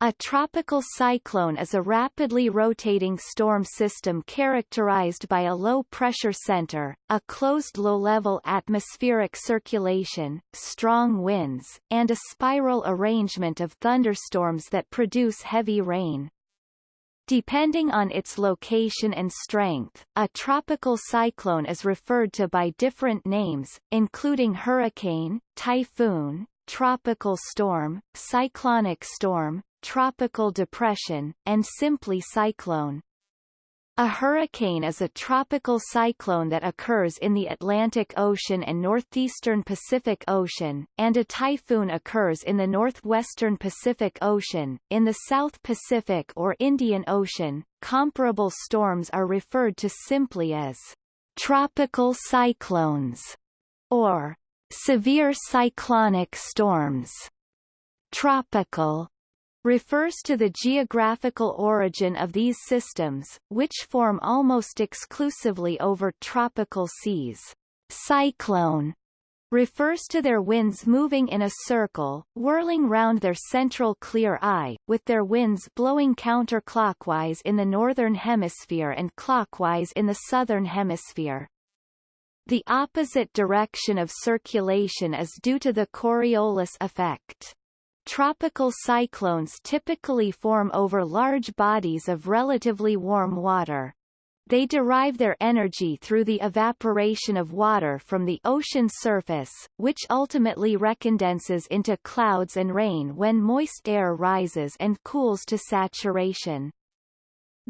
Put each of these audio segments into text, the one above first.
A tropical cyclone is a rapidly rotating storm system characterized by a low-pressure center, a closed low-level atmospheric circulation, strong winds, and a spiral arrangement of thunderstorms that produce heavy rain. Depending on its location and strength, a tropical cyclone is referred to by different names, including hurricane, typhoon, tropical storm, cyclonic storm, tropical depression, and simply cyclone. A hurricane is a tropical cyclone that occurs in the Atlantic Ocean and northeastern Pacific Ocean, and a typhoon occurs in the northwestern Pacific Ocean. In the South Pacific or Indian Ocean, comparable storms are referred to simply as tropical cyclones or severe cyclonic storms. Tropical refers to the geographical origin of these systems, which form almost exclusively over tropical seas. Cyclone refers to their winds moving in a circle, whirling round their central clear eye, with their winds blowing counterclockwise in the northern hemisphere and clockwise in the southern hemisphere. The opposite direction of circulation is due to the Coriolis effect. Tropical cyclones typically form over large bodies of relatively warm water. They derive their energy through the evaporation of water from the ocean surface, which ultimately recondenses into clouds and rain when moist air rises and cools to saturation.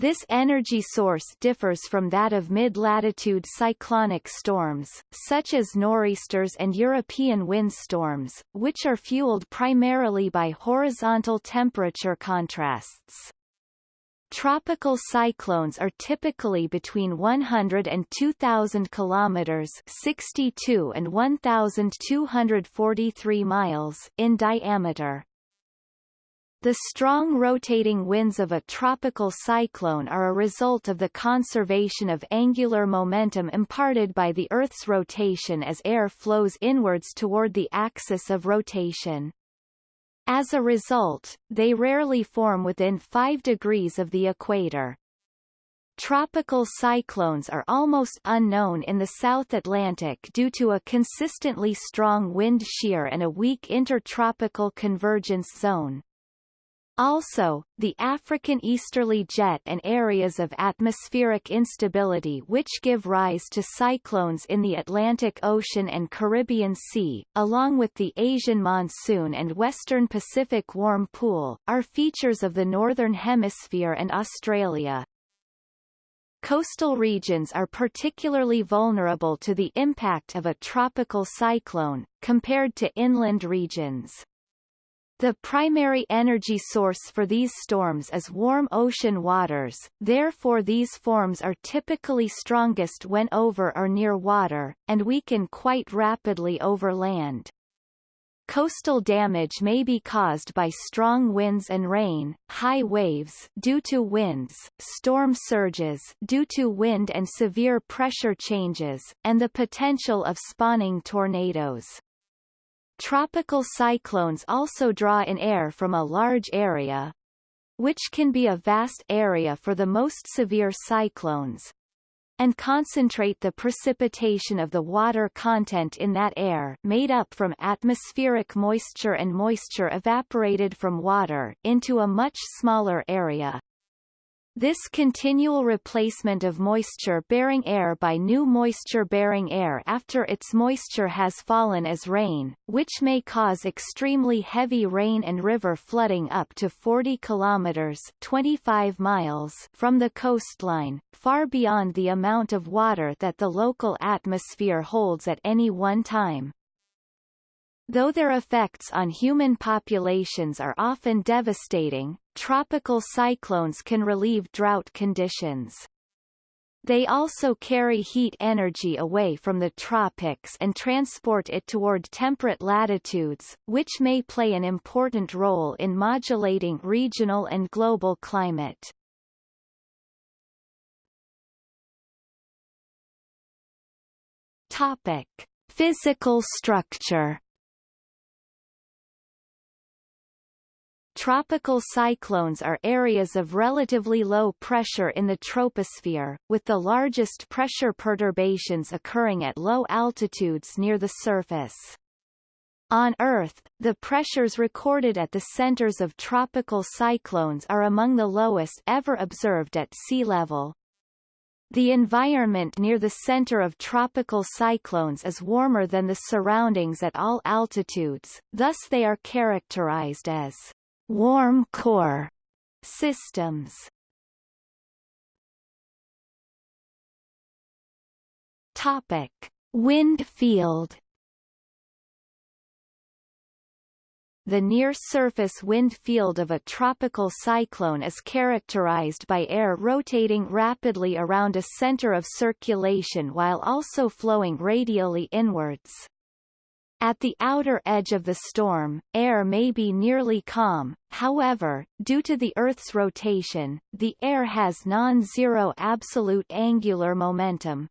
This energy source differs from that of mid-latitude cyclonic storms, such as nor'easters and European windstorms, which are fueled primarily by horizontal temperature contrasts. Tropical cyclones are typically between 100 and 2,000 kilometers (62 and 1,243 miles) in diameter. The strong rotating winds of a tropical cyclone are a result of the conservation of angular momentum imparted by the Earth's rotation as air flows inwards toward the axis of rotation. As a result, they rarely form within 5 degrees of the equator. Tropical cyclones are almost unknown in the South Atlantic due to a consistently strong wind shear and a weak intertropical convergence zone. Also, the African easterly jet and areas of atmospheric instability which give rise to cyclones in the Atlantic Ocean and Caribbean Sea, along with the Asian monsoon and Western Pacific warm pool, are features of the Northern Hemisphere and Australia. Coastal regions are particularly vulnerable to the impact of a tropical cyclone, compared to inland regions. The primary energy source for these storms is warm ocean waters, therefore these forms are typically strongest when over or near water, and weaken quite rapidly over land. Coastal damage may be caused by strong winds and rain, high waves due to winds, storm surges due to wind and severe pressure changes, and the potential of spawning tornadoes. Tropical cyclones also draw in air from a large area, which can be a vast area for the most severe cyclones, and concentrate the precipitation of the water content in that air made up from atmospheric moisture and moisture evaporated from water into a much smaller area. This continual replacement of moisture-bearing air by new moisture-bearing air after its moisture has fallen as rain, which may cause extremely heavy rain and river flooding up to 40 kilometers 25 miles from the coastline, far beyond the amount of water that the local atmosphere holds at any one time. Though their effects on human populations are often devastating, tropical cyclones can relieve drought conditions. They also carry heat energy away from the tropics and transport it toward temperate latitudes, which may play an important role in modulating regional and global climate. Topic. Physical structure Tropical cyclones are areas of relatively low pressure in the troposphere, with the largest pressure perturbations occurring at low altitudes near the surface. On Earth, the pressures recorded at the centers of tropical cyclones are among the lowest ever observed at sea level. The environment near the center of tropical cyclones is warmer than the surroundings at all altitudes, thus they are characterized as warm core systems. Topic: Wind field The near-surface wind field of a tropical cyclone is characterized by air rotating rapidly around a center of circulation while also flowing radially inwards. At the outer edge of the storm, air may be nearly calm, however, due to the Earth's rotation, the air has non-zero absolute angular momentum,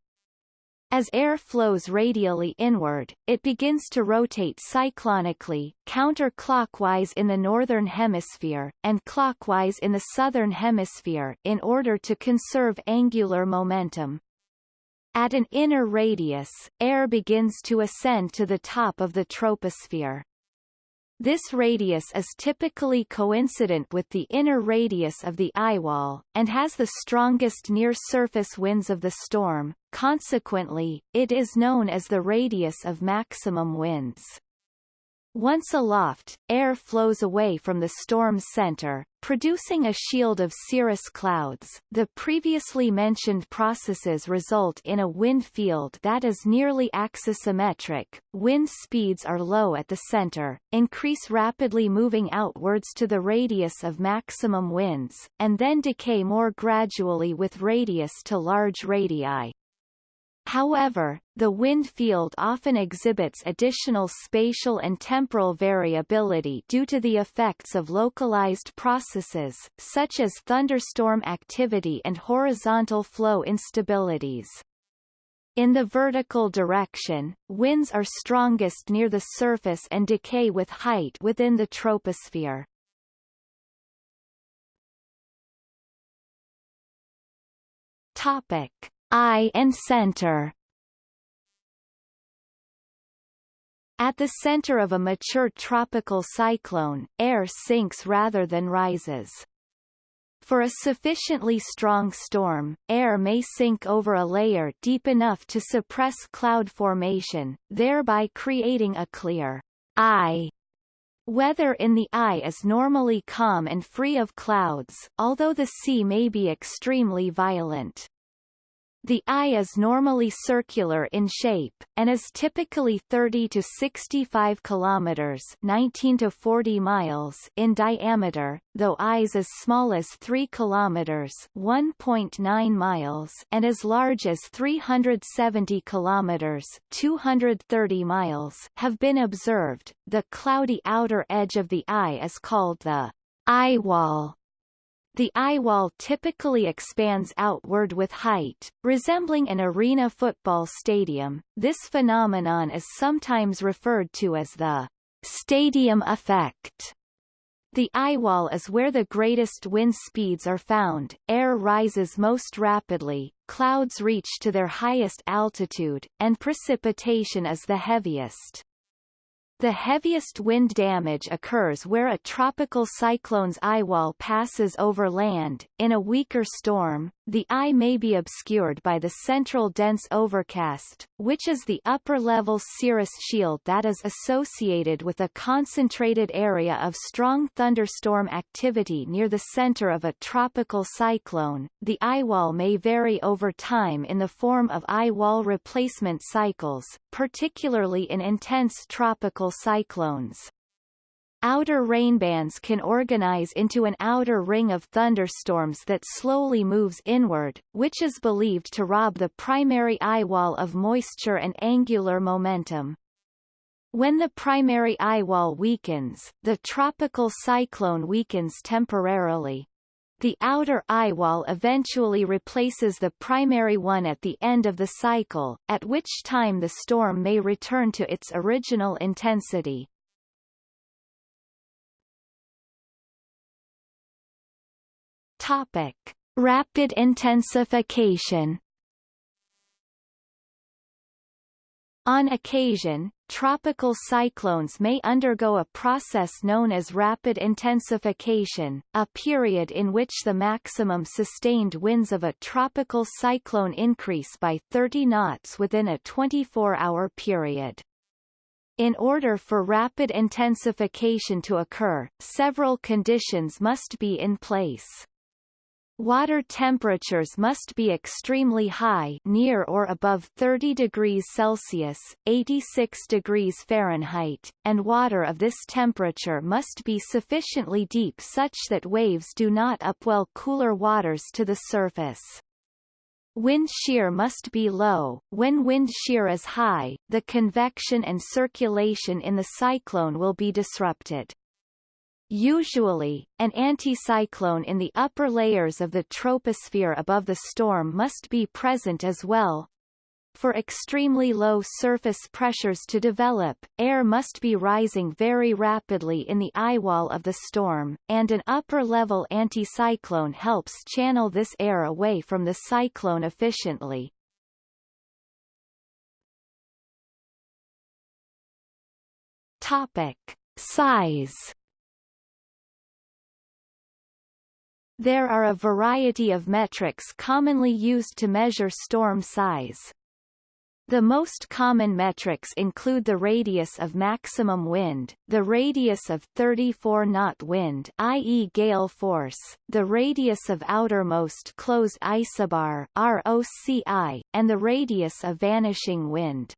as air flows radially inward, it begins to rotate cyclonically, counterclockwise in the northern hemisphere, and clockwise in the southern hemisphere in order to conserve angular momentum. At an inner radius, air begins to ascend to the top of the troposphere. This radius is typically coincident with the inner radius of the eyewall, and has the strongest near-surface winds of the storm, consequently, it is known as the radius of maximum winds. Once aloft, air flows away from the storm's center, producing a shield of cirrus clouds. The previously mentioned processes result in a wind field that is nearly axisymmetric. Wind speeds are low at the center, increase rapidly moving outwards to the radius of maximum winds, and then decay more gradually with radius to large radii. However, the wind field often exhibits additional spatial and temporal variability due to the effects of localized processes, such as thunderstorm activity and horizontal flow instabilities. In the vertical direction, winds are strongest near the surface and decay with height within the troposphere. Topic. Eye and center At the center of a mature tropical cyclone, air sinks rather than rises. For a sufficiently strong storm, air may sink over a layer deep enough to suppress cloud formation, thereby creating a clear eye. Weather in the eye is normally calm and free of clouds, although the sea may be extremely violent. The eye is normally circular in shape, and is typically 30 to 65 kilometers 19 to 40 miles in diameter, though eyes as small as 3 kilometers 1.9 miles and as large as 370 kilometers 230 miles have been observed. The cloudy outer edge of the eye is called the eye wall the eye wall typically expands outward with height, resembling an arena football stadium. This phenomenon is sometimes referred to as the stadium effect. The eye wall is where the greatest wind speeds are found, air rises most rapidly, clouds reach to their highest altitude, and precipitation is the heaviest. The heaviest wind damage occurs where a tropical cyclone's eyewall passes over land. In a weaker storm, the eye may be obscured by the central dense overcast, which is the upper-level cirrus shield that is associated with a concentrated area of strong thunderstorm activity near the center of a tropical cyclone. The eyewall may vary over time in the form of eyewall replacement cycles, particularly in intense tropical cyclones. Outer rainbands can organize into an outer ring of thunderstorms that slowly moves inward, which is believed to rob the primary eye wall of moisture and angular momentum. When the primary eye wall weakens, the tropical cyclone weakens temporarily. The outer eyewall eventually replaces the primary one at the end of the cycle, at which time the storm may return to its original intensity. Topic. Rapid intensification On occasion, tropical cyclones may undergo a process known as rapid intensification, a period in which the maximum sustained winds of a tropical cyclone increase by 30 knots within a 24-hour period. In order for rapid intensification to occur, several conditions must be in place. Water temperatures must be extremely high near or above 30 degrees Celsius 86 degrees Fahrenheit, and water of this temperature must be sufficiently deep such that waves do not upwell cooler waters to the surface. Wind shear must be low. When wind shear is high, the convection and circulation in the cyclone will be disrupted. Usually, an anticyclone in the upper layers of the troposphere above the storm must be present as well. For extremely low surface pressures to develop, air must be rising very rapidly in the eyewall of the storm, and an upper-level anticyclone helps channel this air away from the cyclone efficiently. Topic. Size There are a variety of metrics commonly used to measure storm size. The most common metrics include the radius of maximum wind, the radius of 34-knot wind i.e. gale force, the radius of outermost closed isobar ROCI, and the radius of vanishing wind.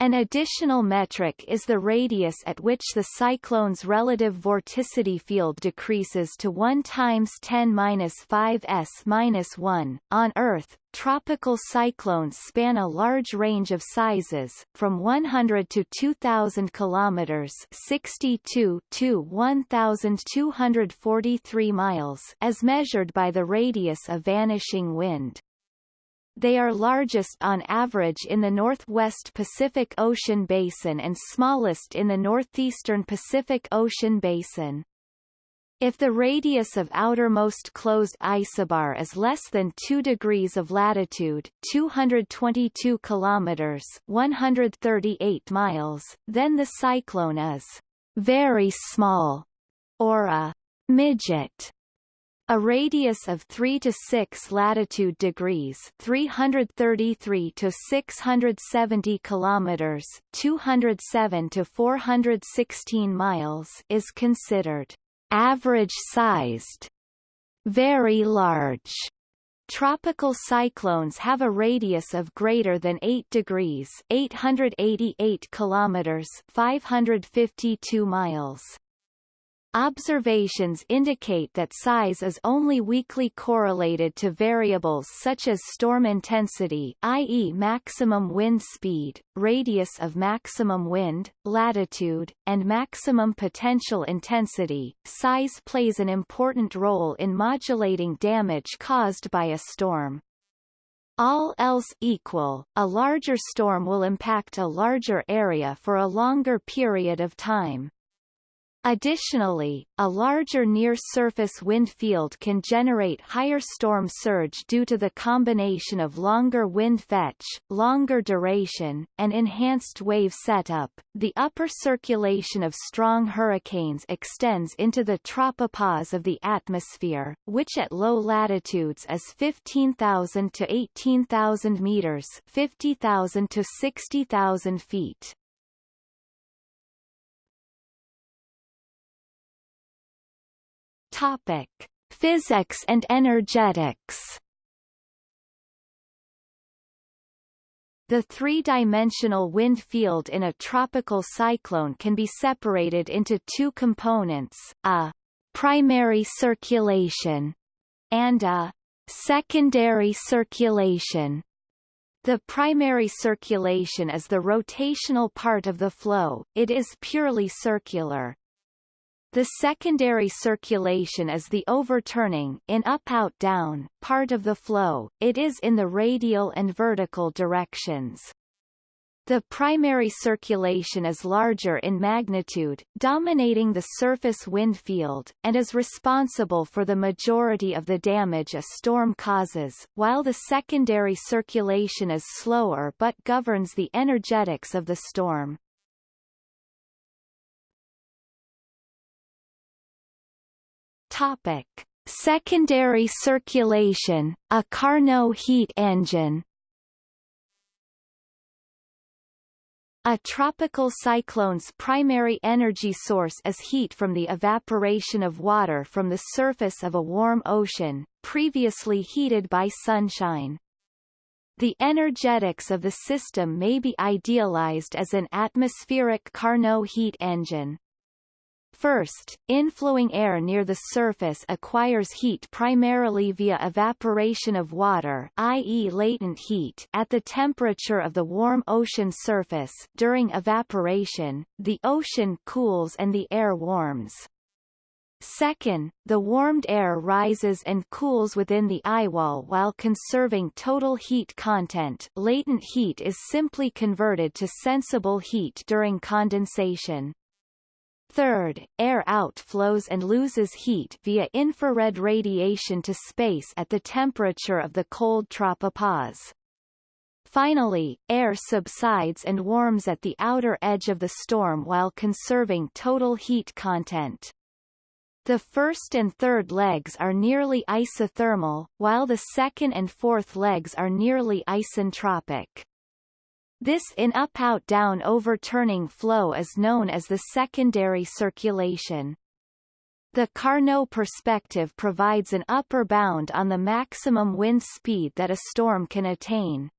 An additional metric is the radius at which the cyclone's relative vorticity field decreases to 1 times 10^-5 s-1. On Earth, tropical cyclones span a large range of sizes, from 100 to 2,000 kilometers (62 to 1,243 miles) as measured by the radius of vanishing wind. They are largest on average in the northwest Pacific Ocean basin and smallest in the northeastern Pacific Ocean basin. If the radius of outermost closed isobar is less than 2 degrees of latitude 222 kilometers 138 miles, then the cyclone is very small, or a midget. A radius of 3 to 6 latitude degrees, 333 to 670 kilometers, 207 to 416 miles is considered average-sized. Very large Tropical cyclones have a radius of greater than 8 degrees 888 kilometers 552 miles. Observations indicate that size is only weakly correlated to variables such as storm intensity i.e. maximum wind speed, radius of maximum wind, latitude, and maximum potential intensity. Size plays an important role in modulating damage caused by a storm. All else equal, a larger storm will impact a larger area for a longer period of time. Additionally, a larger near-surface wind field can generate higher storm surge due to the combination of longer wind fetch, longer duration, and enhanced wave setup. The upper circulation of strong hurricanes extends into the tropopause of the atmosphere, which at low latitudes is 15,000 to 18,000 meters, 50,000 to 60,000 feet. Topic: Physics and energetics. The three-dimensional wind field in a tropical cyclone can be separated into two components, a primary circulation and a secondary circulation. The primary circulation is the rotational part of the flow, it is purely circular. The secondary circulation is the overturning in up-out-down part of the flow, it is in the radial and vertical directions. The primary circulation is larger in magnitude, dominating the surface wind field, and is responsible for the majority of the damage a storm causes, while the secondary circulation is slower but governs the energetics of the storm. Topic. Secondary circulation, a Carnot heat engine A tropical cyclone's primary energy source is heat from the evaporation of water from the surface of a warm ocean, previously heated by sunshine. The energetics of the system may be idealized as an atmospheric Carnot heat engine. First, inflowing air near the surface acquires heat primarily via evaporation of water i.e. latent heat at the temperature of the warm ocean surface during evaporation, the ocean cools and the air warms. Second, the warmed air rises and cools within the eyewall while conserving total heat content latent heat is simply converted to sensible heat during condensation. Third, air outflows and loses heat via infrared radiation to space at the temperature of the cold tropopause. Finally, air subsides and warms at the outer edge of the storm while conserving total heat content. The first and third legs are nearly isothermal, while the second and fourth legs are nearly isentropic. This in-up-out-down overturning flow is known as the secondary circulation. The Carnot perspective provides an upper bound on the maximum wind speed that a storm can attain.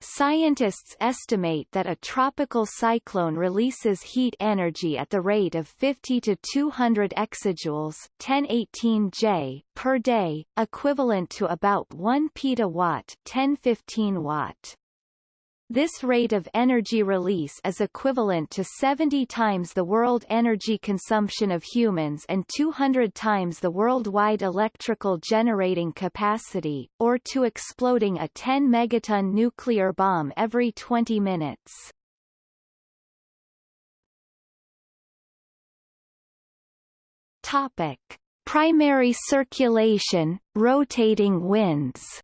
Scientists estimate that a tropical cyclone releases heat energy at the rate of 50 to 200 exajoules 1018 J per day, equivalent to about 1 petawatt 1015 watt. This rate of energy release is equivalent to 70 times the world energy consumption of humans and 200 times the worldwide electrical generating capacity, or to exploding a 10 megaton nuclear bomb every 20 minutes. Topic. Primary circulation, rotating winds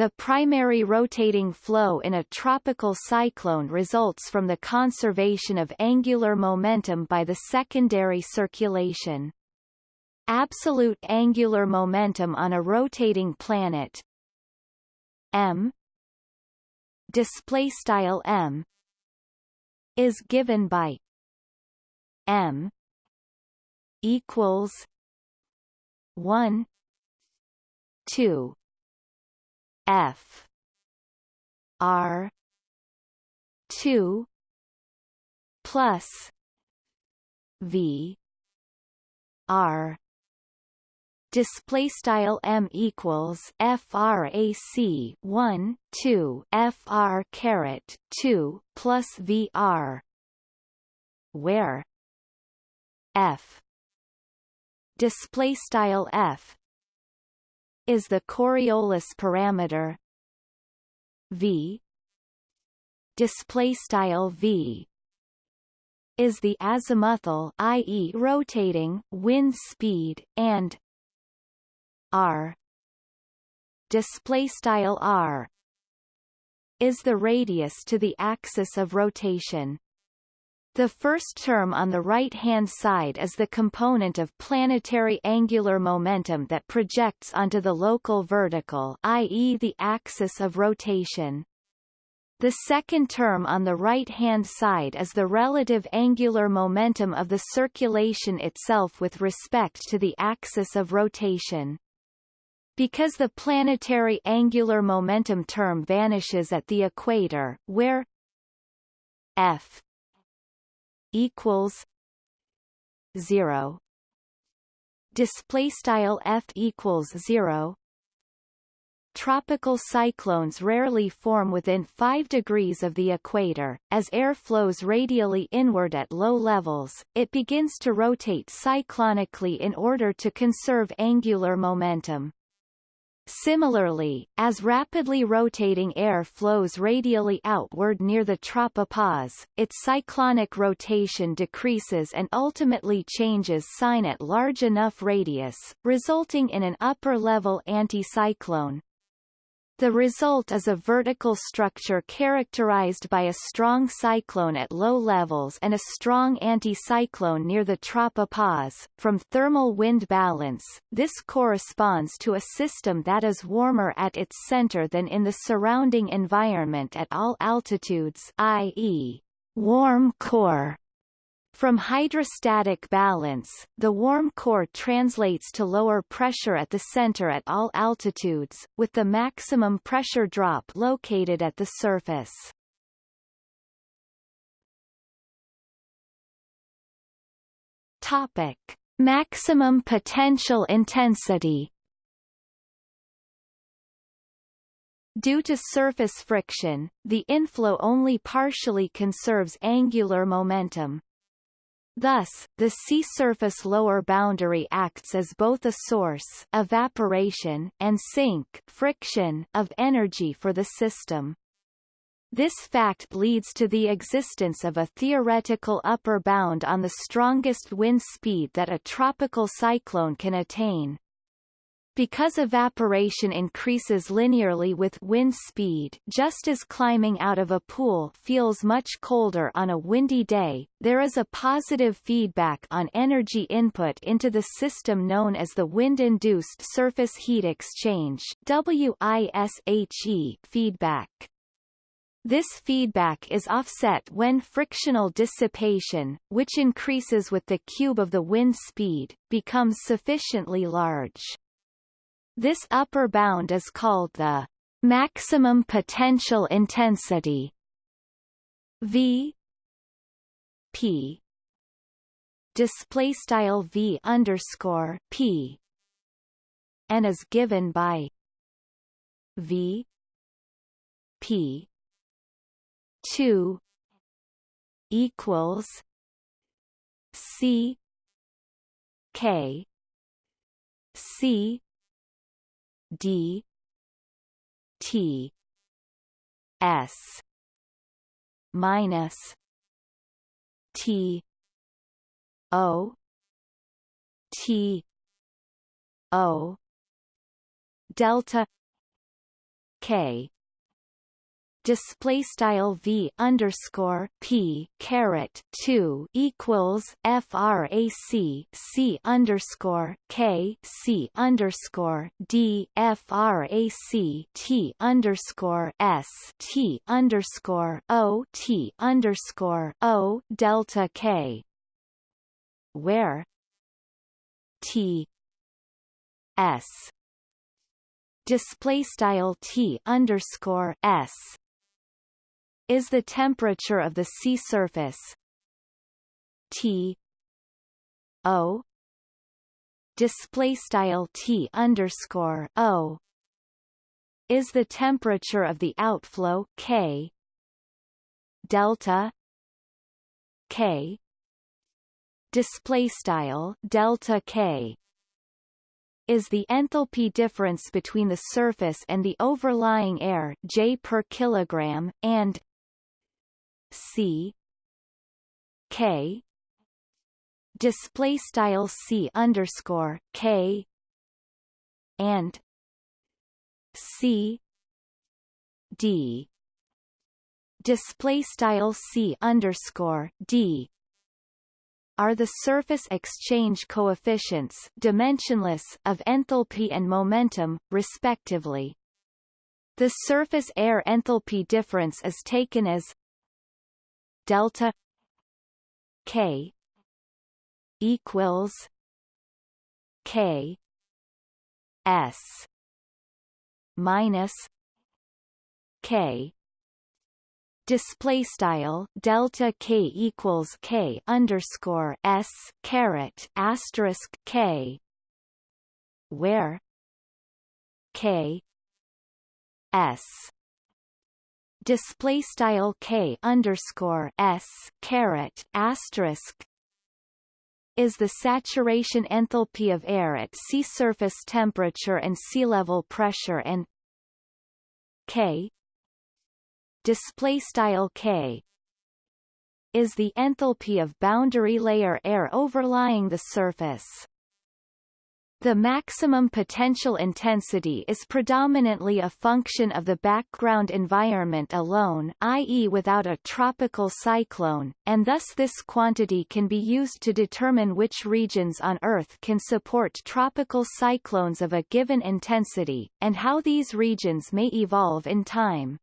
The primary rotating flow in a tropical cyclone results from the conservation of angular momentum by the secondary circulation. Absolute angular momentum on a rotating planet. M. Display style m. Is given by m. Equals 1 2 F. R. two plus V. R. Display style m equals frac 1 2 fr caret 2 plus vr where f. Display style f is the Coriolis parameter. V. Display style v. Is the azimuthal i.e. rotating wind speed and r. Display style r. Is the radius to the axis of rotation the first term on the right-hand side is the component of planetary angular momentum that projects onto the local vertical i.e. the axis of rotation. The second term on the right-hand side is the relative angular momentum of the circulation itself with respect to the axis of rotation. Because the planetary angular momentum term vanishes at the equator, where f equals zero display style f equals zero Tropical cyclones rarely form within 5 degrees of the equator. As air flows radially inward at low levels, it begins to rotate cyclonically in order to conserve angular momentum. Similarly, as rapidly rotating air flows radially outward near the tropopause, its cyclonic rotation decreases and ultimately changes sign at large enough radius, resulting in an upper-level anticyclone. The result is a vertical structure characterized by a strong cyclone at low levels and a strong anticyclone near the tropopause. From thermal wind balance, this corresponds to a system that is warmer at its center than in the surrounding environment at all altitudes i.e., warm core. From hydrostatic balance, the warm core translates to lower pressure at the center at all altitudes, with the maximum pressure drop located at the surface. Topic. Maximum potential intensity Due to surface friction, the inflow only partially conserves angular momentum. Thus, the sea surface lower boundary acts as both a source evaporation and sink friction of energy for the system. This fact leads to the existence of a theoretical upper bound on the strongest wind speed that a tropical cyclone can attain. Because evaporation increases linearly with wind speed just as climbing out of a pool feels much colder on a windy day, there is a positive feedback on energy input into the system known as the Wind-Induced Surface Heat Exchange WISHE feedback. This feedback is offset when frictional dissipation, which increases with the cube of the wind speed, becomes sufficiently large. This upper bound is called the maximum potential intensity V P. Display style V underscore P and is given by V P. two equals C K. C D T S minus T O T O delta K display style v underscore p caret two equals frac c underscore k c underscore d frac t underscore s t underscore o t underscore o delta k. Where t s display style t underscore s is the temperature of the sea surface. T. O. Display style T underscore O. Is the temperature of the outflow K. Delta. K. Display style delta K. Is the enthalpy difference between the surface and the overlying air J per kilogram and C K display style C underscore K and C D display style C underscore D are the surface exchange coefficients dimensionless of enthalpy and momentum, respectively. The surface air enthalpy difference is taken as delta k equals k s minus k. Display style delta k equals k underscore s caret asterisk k where k s display style k underscore s caret asterisk is the saturation enthalpy of air at sea surface temperature and sea level pressure and K display style K is the enthalpy of boundary layer air overlying the surface. The maximum potential intensity is predominantly a function of the background environment alone i.e. without a tropical cyclone, and thus this quantity can be used to determine which regions on Earth can support tropical cyclones of a given intensity, and how these regions may evolve in time.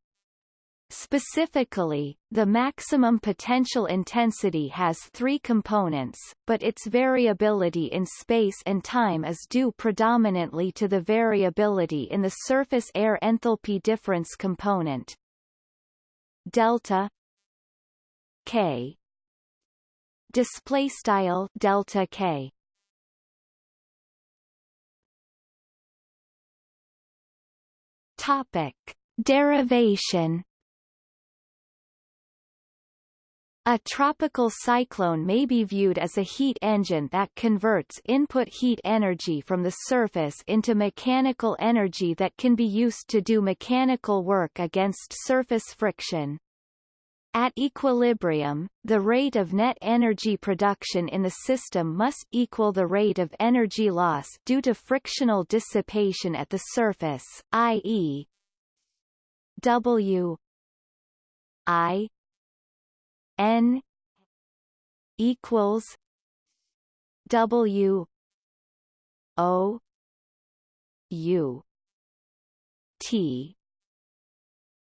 Specifically, the maximum potential intensity has three components, but its variability in space and time is due predominantly to the variability in the surface air enthalpy difference component. Delta K. Display style delta K. Topic. Derivation A tropical cyclone may be viewed as a heat engine that converts input heat energy from the surface into mechanical energy that can be used to do mechanical work against surface friction. At equilibrium, the rate of net energy production in the system must equal the rate of energy loss due to frictional dissipation at the surface, i.e. W I N equals W O U T.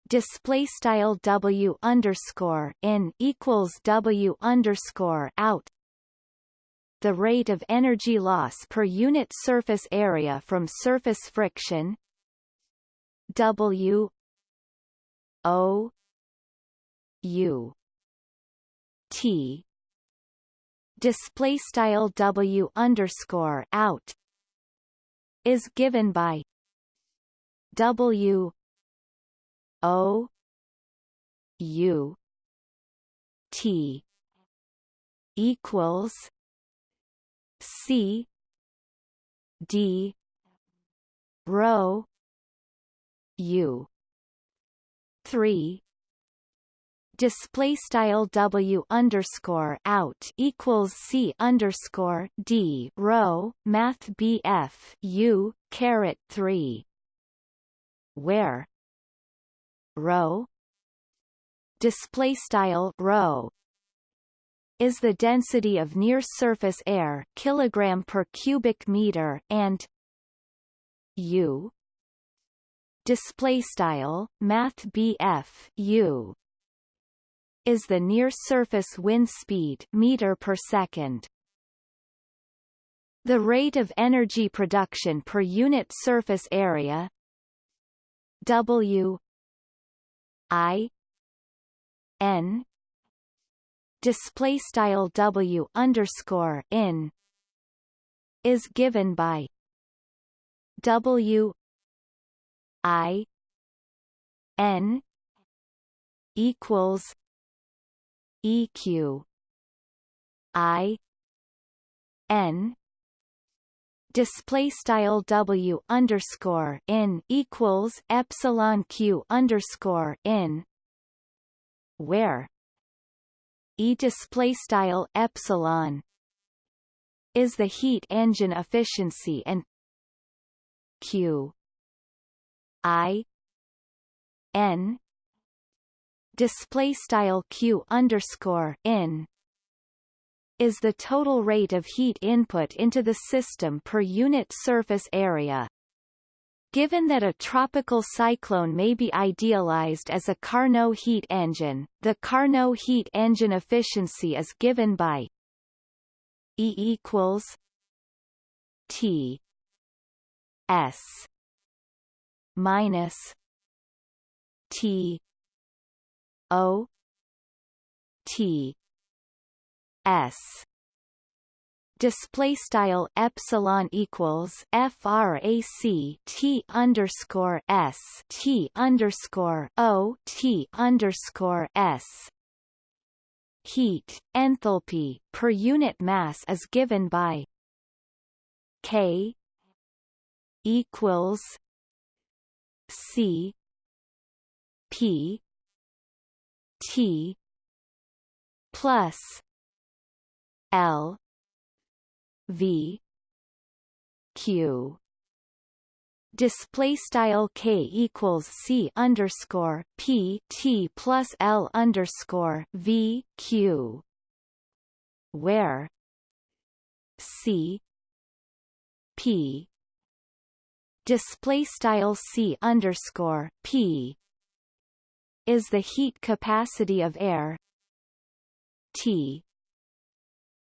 Display style W underscore in equals W underscore out. The rate of energy loss per unit surface area from surface friction. W O U T. Display style W underscore out is given by W O U T equals C D rho U three display style W underscore out equals C underscore D rho math BF U caret three where rho display style rho is the density of near surface air kilogram per cubic meter and U display style math BF U is the near-surface wind speed meter per second. The rate of energy production per unit surface area W I N display style W underscore in is given by W I N equals EQ I. N. Display style W underscore in equals epsilon Q underscore in where? E display style epsilon is the heat engine efficiency and Q I N display style q underscore in is the total rate of heat input into the system per unit surface area. Given that a tropical cyclone may be idealized as a Carnot heat engine, the Carnot heat engine efficiency is given by E equals T S minus T O T S. Display style epsilon equals frac t underscore s t underscore o t underscore s. Heat enthalpy per unit mass is given by K equals C P T plus L V Q. Display style k equals c underscore p t plus l underscore v q. Where c p. Display style c underscore p is the heat capacity of air. T.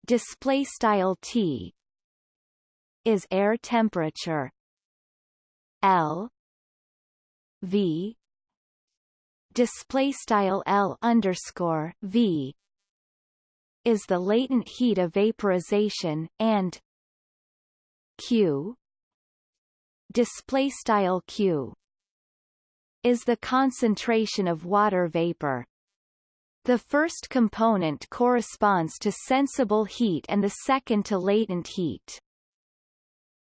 Display style t. Is air temperature. L. V. Display style L underscore V. Is the latent heat of vaporization and Q. Display style Q is the concentration of water vapor. The first component corresponds to sensible heat and the second to latent heat.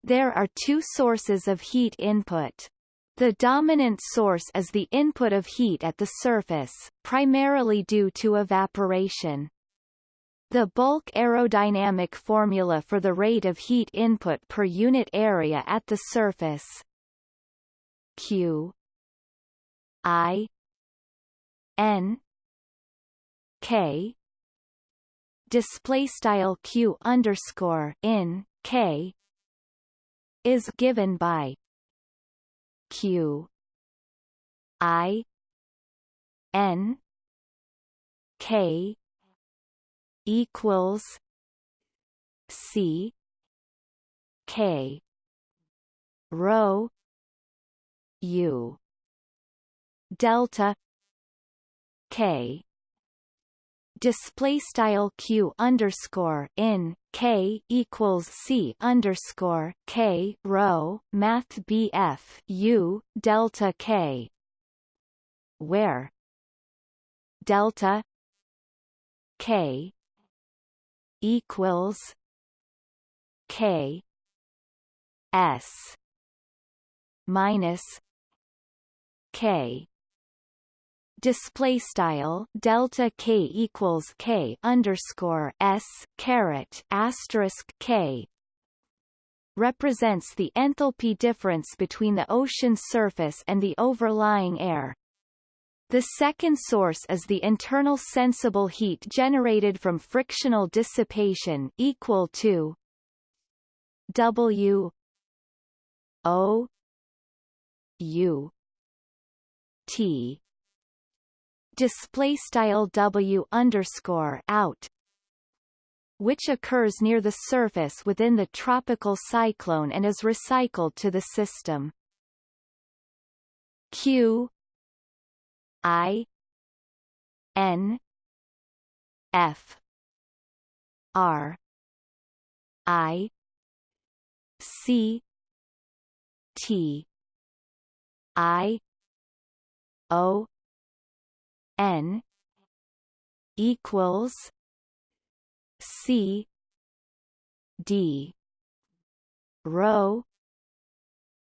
There are two sources of heat input. The dominant source is the input of heat at the surface, primarily due to evaporation. The bulk aerodynamic formula for the rate of heat input per unit area at the surface Q I N K display style Q underscore in K is given by Q I N K equals C K rho U delta K display style q underscore in k equals c underscore k rho math bf u delta k where delta k equals k s minus k display style delta k equals k underscore s caret asterisk k represents the enthalpy difference between the ocean surface and the overlying air. The second source is the internal sensible heat generated from frictional dissipation equal to W O U T display style W underscore out which occurs near the surface within the tropical cyclone and is recycled to the system. Q I N F R I C T I O N equals C D rho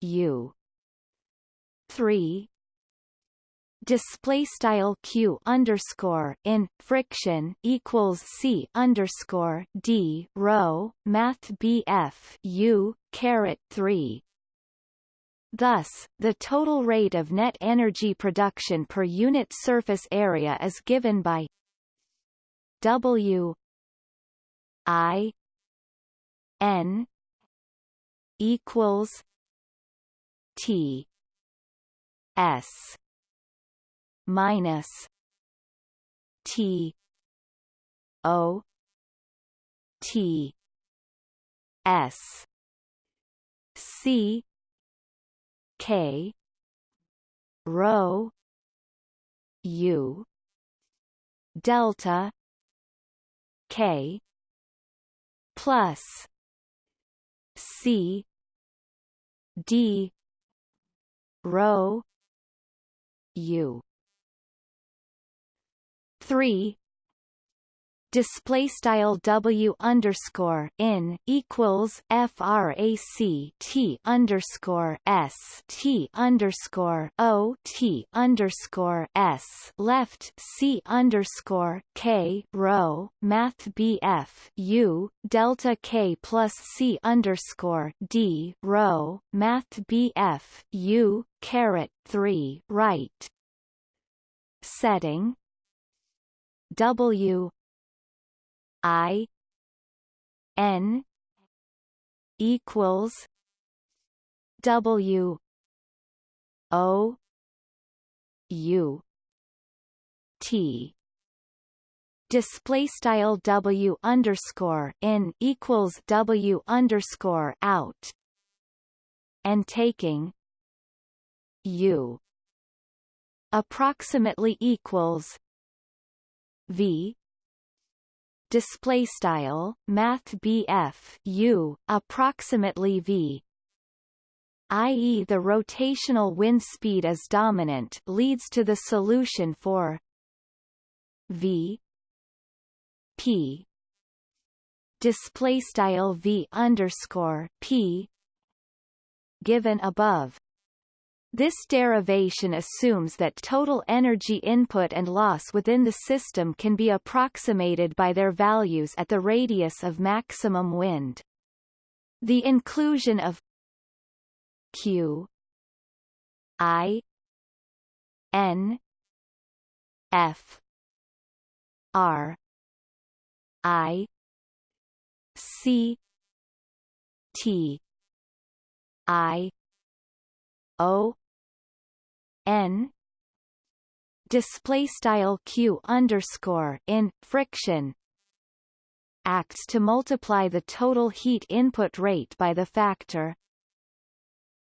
U three display style q underscore in friction equals c underscore d rho math bf u caret 3 Thus, the total rate of net energy production per unit surface area is given by W I N equals T S minus T O T S C K rho U delta K plus C D rho U. Three display style W underscore in equals frac T underscore S T underscore O T underscore S left C underscore K rho Math BF U delta K plus C underscore D rho Math BF U caret three right. Setting. W I N equals W O U T. Display style W underscore in equals W underscore out. And taking U approximately equals V display style math BF U approximately V i.e. the rotational wind speed is dominant leads to the solution for V P display style V underscore P given above this derivation assumes that total energy input and loss within the system can be approximated by their values at the radius of maximum wind. The inclusion of Q I N F R I C T I O N. Display style q underscore in friction. Acts to multiply the total heat input rate by the factor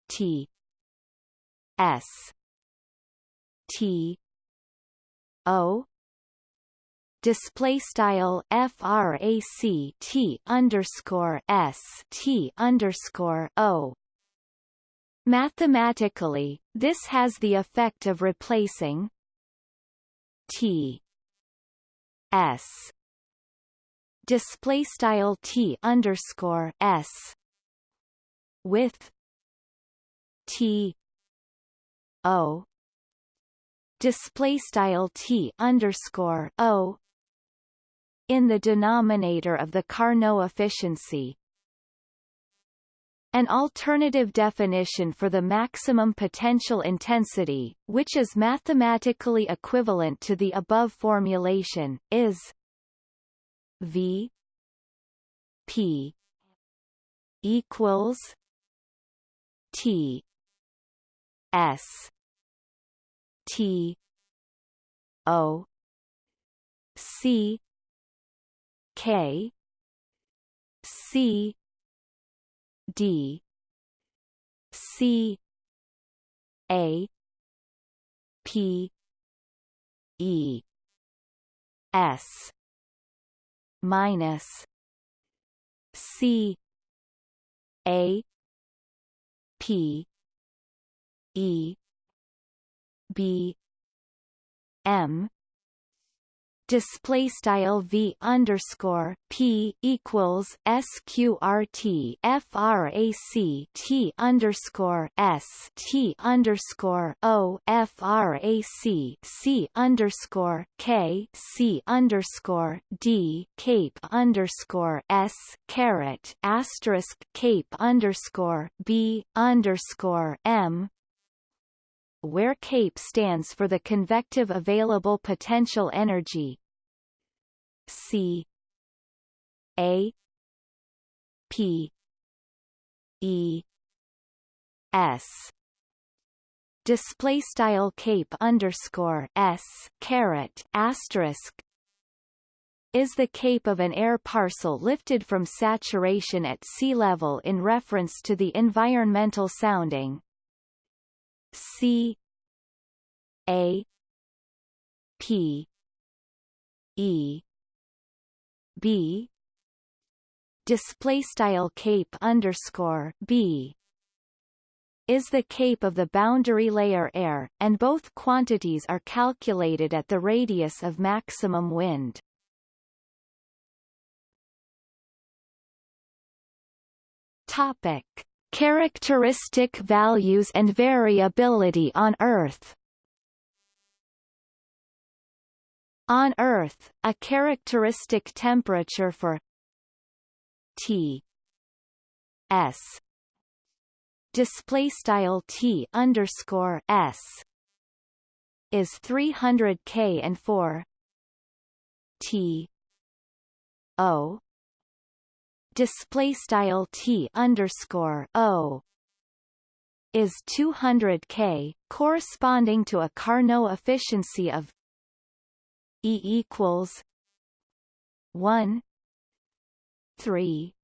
T. S. T. O. Display style frac T underscore S T underscore O Mathematically, this has the effect of replacing T S. Display style T underscore S with T O. Display style T underscore O in the denominator of the Carnot efficiency an alternative definition for the maximum potential intensity, which is mathematically equivalent to the above formulation, is V P equals T S T O C K C D C A P E S minus C A P E B M display style v underscore p equals sqrt frac t underscore s t underscore o frac c underscore k c underscore d cape underscore s caret asterisk cape underscore b underscore m where CAPE stands for the convective available potential energy. C. A. P. E. S. Display style cape underscore s caret asterisk is the cape of an air parcel lifted from saturation at sea level in reference to the environmental sounding C A P E B display style cape underscore B is the cape of the boundary layer air, and both quantities are calculated at the radius of maximum wind. Topic Characteristic values and variability on Earth. On Earth, a characteristic temperature for T S display style T underscore S is 300 K and for T O display style T underscore O is 200 K, corresponding to a Carnot efficiency of E equals one three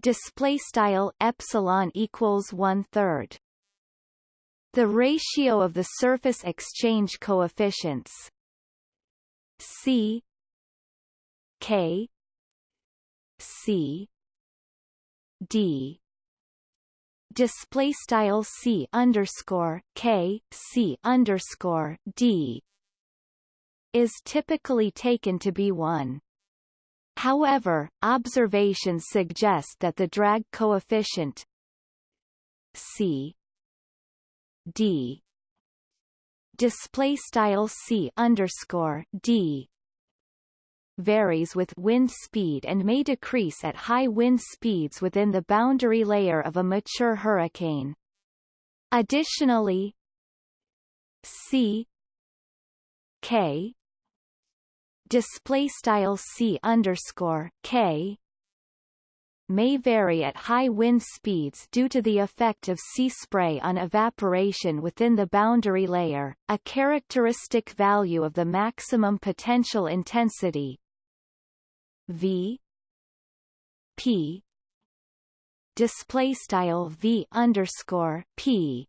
display style epsilon equals one third. The ratio of the surface exchange coefficients C K C D display style C underscore K C underscore D is typically taken to be 1. However, observations suggest that the drag coefficient c d display style c underscore d varies with wind speed and may decrease at high wind speeds within the boundary layer of a mature hurricane. Additionally, c k display style c underscore k may vary at high wind speeds due to the effect of sea spray on evaporation within the boundary layer, a characteristic value of the maximum potential intensity V P display style V underscore P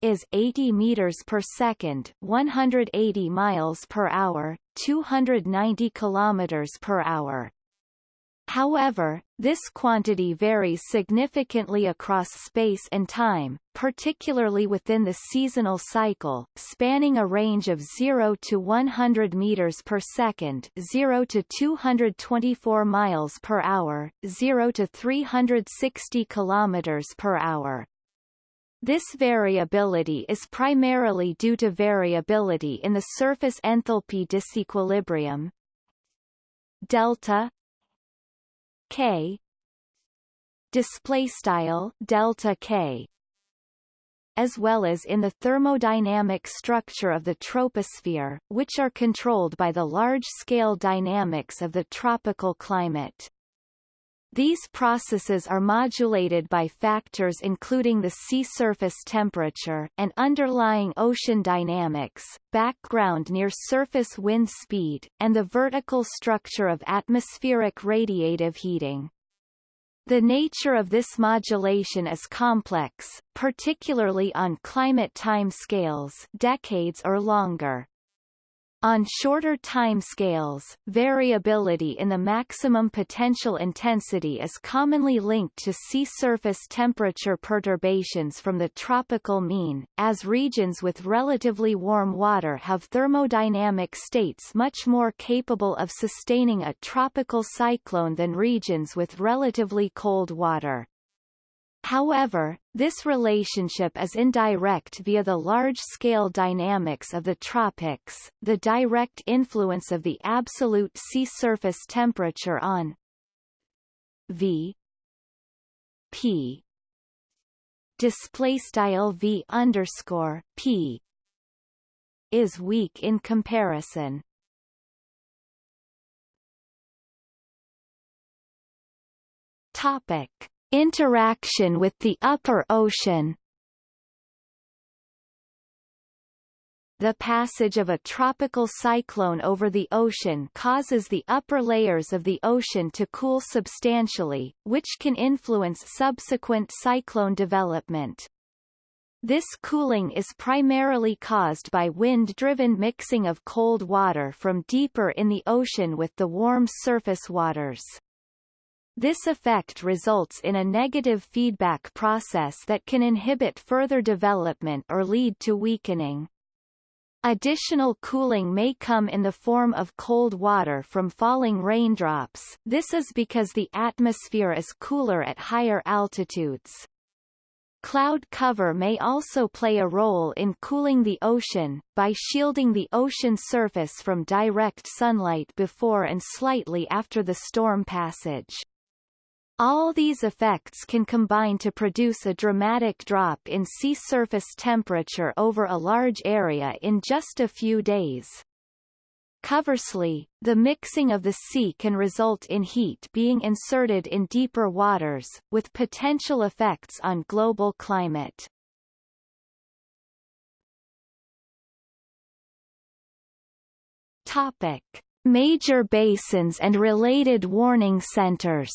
is 80 meters per second, 180 miles per hour, 290 kilometers per hour. However, this quantity varies significantly across space and time, particularly within the seasonal cycle, spanning a range of 0 to 100 meters per second, 0 to 224 miles per hour, 0 to 360 kilometers per hour. This variability is primarily due to variability in the surface enthalpy disequilibrium delta k display style delta k as well as in the thermodynamic structure of the troposphere, which are controlled by the large-scale dynamics of the tropical climate. These processes are modulated by factors including the sea surface temperature and underlying ocean dynamics, background near-surface wind speed, and the vertical structure of atmospheric radiative heating. The nature of this modulation is complex, particularly on climate time scales decades or longer. On shorter timescales, variability in the maximum potential intensity is commonly linked to sea surface temperature perturbations from the tropical mean, as regions with relatively warm water have thermodynamic states much more capable of sustaining a tropical cyclone than regions with relatively cold water. However, this relationship is indirect via the large-scale dynamics of the tropics, the direct influence of the absolute sea surface temperature on V P display style V underscore P is weak in comparison. Topic Interaction with the upper ocean The passage of a tropical cyclone over the ocean causes the upper layers of the ocean to cool substantially, which can influence subsequent cyclone development. This cooling is primarily caused by wind-driven mixing of cold water from deeper in the ocean with the warm surface waters. This effect results in a negative feedback process that can inhibit further development or lead to weakening. Additional cooling may come in the form of cold water from falling raindrops this is because the atmosphere is cooler at higher altitudes. Cloud cover may also play a role in cooling the ocean, by shielding the ocean surface from direct sunlight before and slightly after the storm passage. All these effects can combine to produce a dramatic drop in sea surface temperature over a large area in just a few days. Conversely, the mixing of the sea can result in heat being inserted in deeper waters, with potential effects on global climate. Topic. Major basins and related warning centers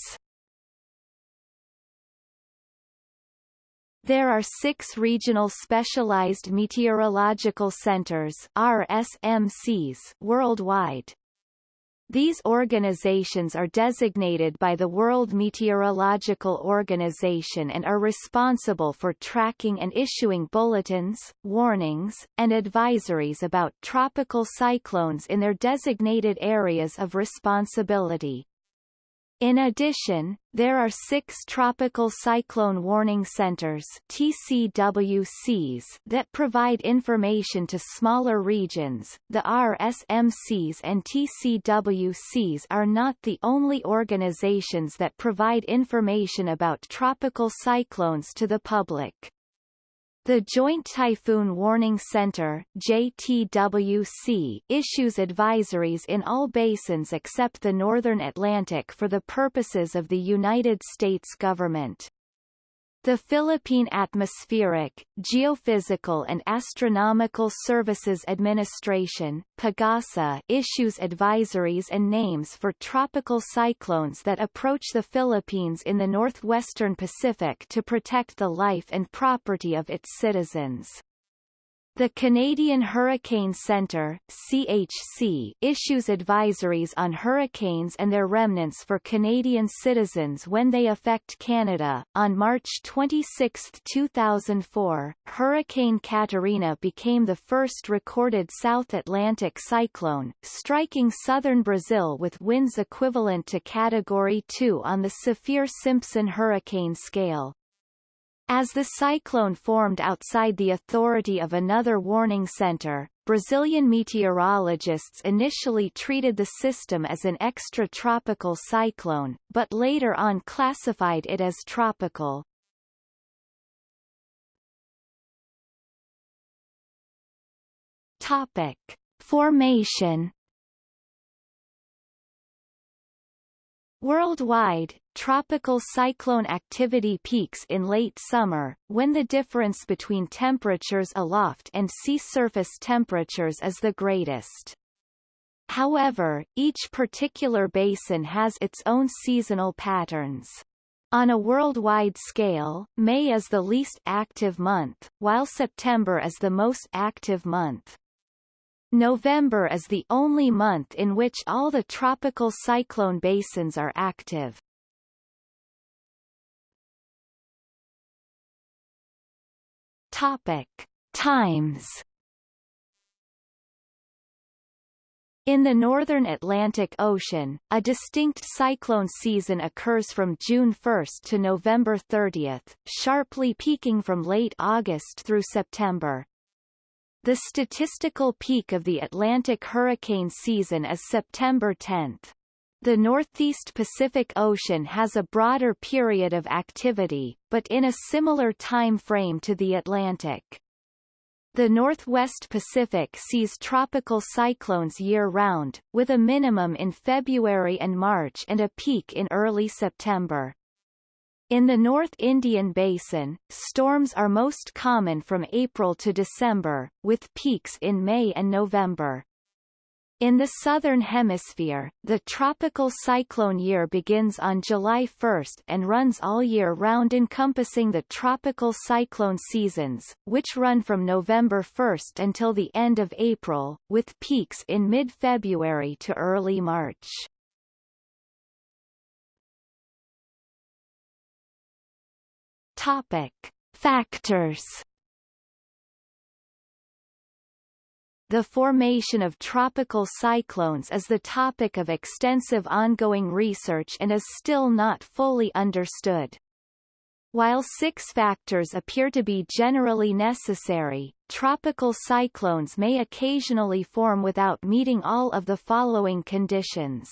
There are six regional specialized meteorological centers RSMCs worldwide. These organizations are designated by the World Meteorological Organization and are responsible for tracking and issuing bulletins, warnings, and advisories about tropical cyclones in their designated areas of responsibility. In addition, there are six Tropical Cyclone Warning Centers TCWCs that provide information to smaller regions. The RSMCs and TCWCs are not the only organizations that provide information about tropical cyclones to the public. The Joint Typhoon Warning Center JTWC issues advisories in all basins except the northern Atlantic for the purposes of the United States government. The Philippine Atmospheric, Geophysical and Astronomical Services Administration PAGASA issues advisories and names for tropical cyclones that approach the Philippines in the northwestern Pacific to protect the life and property of its citizens. The Canadian Hurricane Centre CHC, issues advisories on hurricanes and their remnants for Canadian citizens when they affect Canada. On March 26, 2004, Hurricane Catarina became the first recorded South Atlantic cyclone, striking southern Brazil with winds equivalent to Category 2 on the Saffir-Simpson hurricane scale. As the cyclone formed outside the authority of another warning center, Brazilian meteorologists initially treated the system as an extratropical cyclone, but later on classified it as tropical. Topic. Formation Worldwide, tropical cyclone activity peaks in late summer, when the difference between temperatures aloft and sea surface temperatures is the greatest. However, each particular basin has its own seasonal patterns. On a worldwide scale, May is the least active month, while September is the most active month. November is the only month in which all the tropical cyclone basins are active. Topic. Times In the northern Atlantic Ocean, a distinct cyclone season occurs from June 1 to November 30, sharply peaking from late August through September. The statistical peak of the Atlantic hurricane season is September 10. The Northeast Pacific Ocean has a broader period of activity, but in a similar time frame to the Atlantic. The Northwest Pacific sees tropical cyclones year-round, with a minimum in February and March and a peak in early September. In the North Indian Basin, storms are most common from April to December, with peaks in May and November. In the Southern Hemisphere, the tropical cyclone year begins on July 1 and runs all year round encompassing the tropical cyclone seasons, which run from November 1 until the end of April, with peaks in mid-February to early March. Topic: Factors. the formation of tropical cyclones is the topic of extensive ongoing research and is still not fully understood. While six factors appear to be generally necessary, tropical cyclones may occasionally form without meeting all of the following conditions.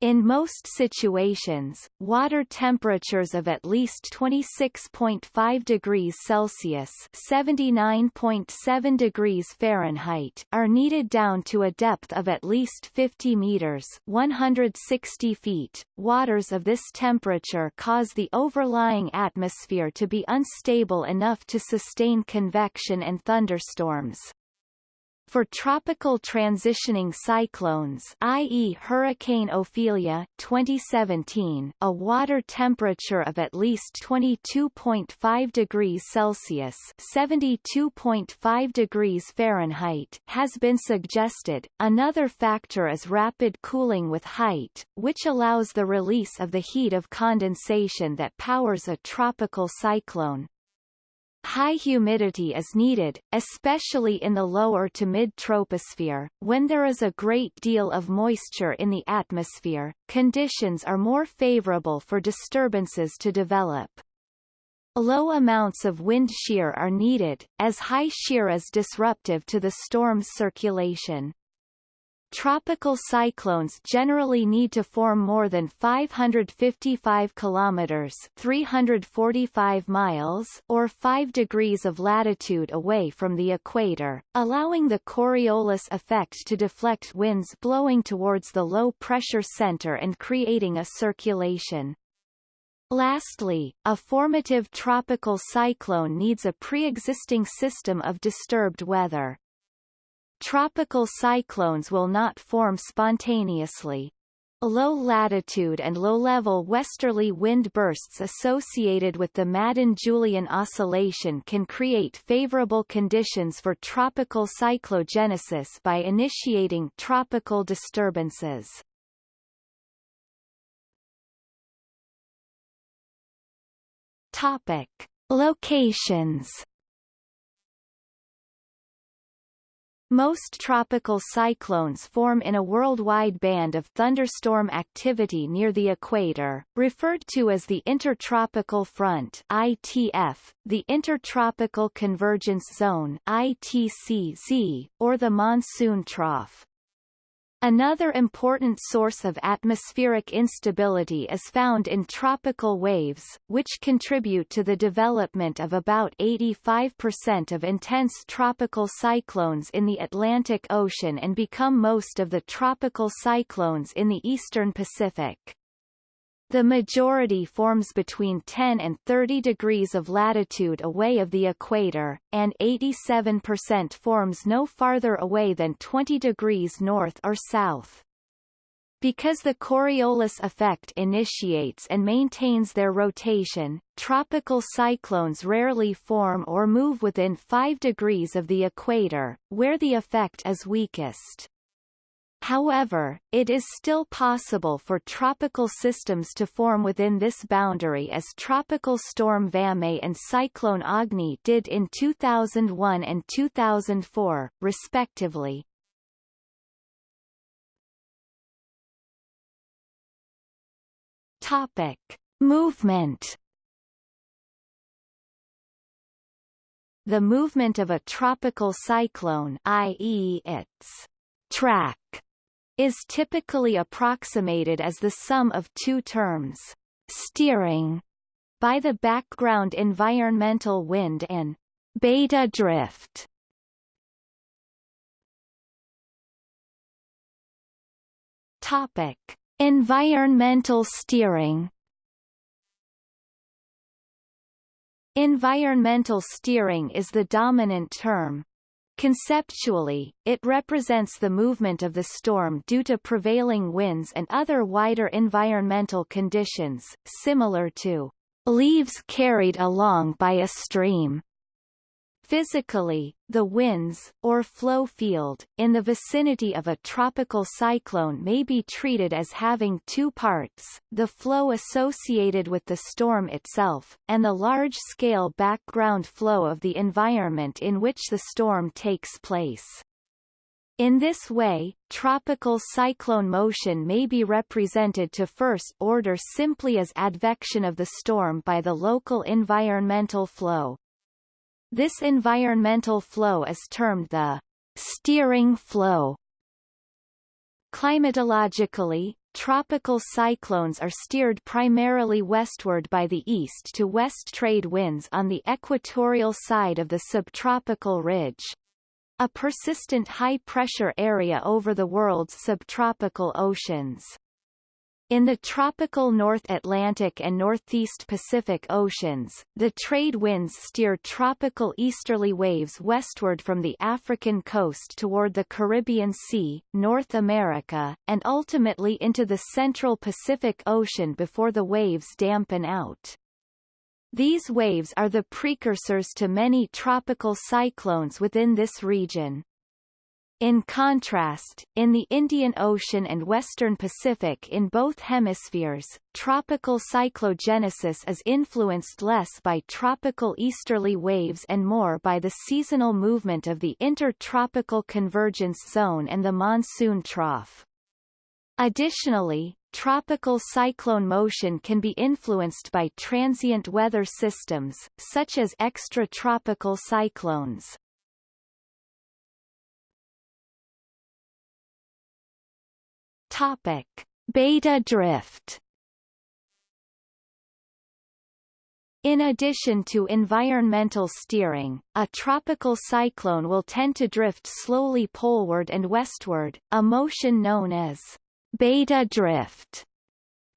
In most situations, water temperatures of at least 26.5 degrees Celsius (79.7 degrees Fahrenheit) are needed down to a depth of at least 50 meters (160 feet). Waters of this temperature cause the overlying atmosphere to be unstable enough to sustain convection and thunderstorms. For tropical transitioning cyclones i.e. Hurricane Ophelia 2017, a water temperature of at least 22.5 degrees Celsius 72.5 degrees Fahrenheit has been suggested. Another factor is rapid cooling with height, which allows the release of the heat of condensation that powers a tropical cyclone. High humidity is needed, especially in the lower to mid-troposphere. When there is a great deal of moisture in the atmosphere, conditions are more favorable for disturbances to develop. Low amounts of wind shear are needed, as high shear is disruptive to the storm's circulation. Tropical cyclones generally need to form more than 555 kilometers (345 miles) or 5 degrees of latitude away from the equator, allowing the Coriolis effect to deflect winds blowing towards the low pressure center and creating a circulation. Lastly, a formative tropical cyclone needs a pre-existing system of disturbed weather. Tropical cyclones will not form spontaneously. Low-latitude and low-level westerly wind bursts associated with the Madden-Julian oscillation can create favorable conditions for tropical cyclogenesis by initiating tropical disturbances. Topic. Locations Most tropical cyclones form in a worldwide band of thunderstorm activity near the equator, referred to as the Intertropical Front ITF, the Intertropical Convergence Zone ITCZ, or the monsoon trough. Another important source of atmospheric instability is found in tropical waves, which contribute to the development of about 85% of intense tropical cyclones in the Atlantic Ocean and become most of the tropical cyclones in the eastern Pacific. The majority forms between 10 and 30 degrees of latitude away of the equator, and 87% forms no farther away than 20 degrees north or south. Because the Coriolis effect initiates and maintains their rotation, tropical cyclones rarely form or move within 5 degrees of the equator, where the effect is weakest. However, it is still possible for tropical systems to form within this boundary as Tropical Storm Vamei and Cyclone Agni did in 2001 and 2004, respectively. Topic. Movement The movement of a tropical cyclone i.e. its track is typically approximated as the sum of two terms, steering, by the background environmental wind and beta drift. Topic: Environmental steering. Environmental steering is the dominant term, Conceptually, it represents the movement of the storm due to prevailing winds and other wider environmental conditions, similar to leaves carried along by a stream. Physically, the winds, or flow field, in the vicinity of a tropical cyclone may be treated as having two parts, the flow associated with the storm itself, and the large-scale background flow of the environment in which the storm takes place. In this way, tropical cyclone motion may be represented to first order simply as advection of the storm by the local environmental flow. This environmental flow is termed the steering flow. Climatologically, tropical cyclones are steered primarily westward by the east to west trade winds on the equatorial side of the subtropical ridge a persistent high-pressure area over the world's subtropical oceans. In the tropical North Atlantic and Northeast Pacific Oceans, the trade winds steer tropical easterly waves westward from the African coast toward the Caribbean Sea, North America, and ultimately into the central Pacific Ocean before the waves dampen out. These waves are the precursors to many tropical cyclones within this region. In contrast, in the Indian Ocean and Western Pacific in both hemispheres, tropical cyclogenesis is influenced less by tropical easterly waves and more by the seasonal movement of the intertropical convergence zone and the monsoon trough. Additionally, tropical cyclone motion can be influenced by transient weather systems, such as extratropical cyclones. Topic: Beta drift. In addition to environmental steering, a tropical cyclone will tend to drift slowly poleward and westward, a motion known as beta drift.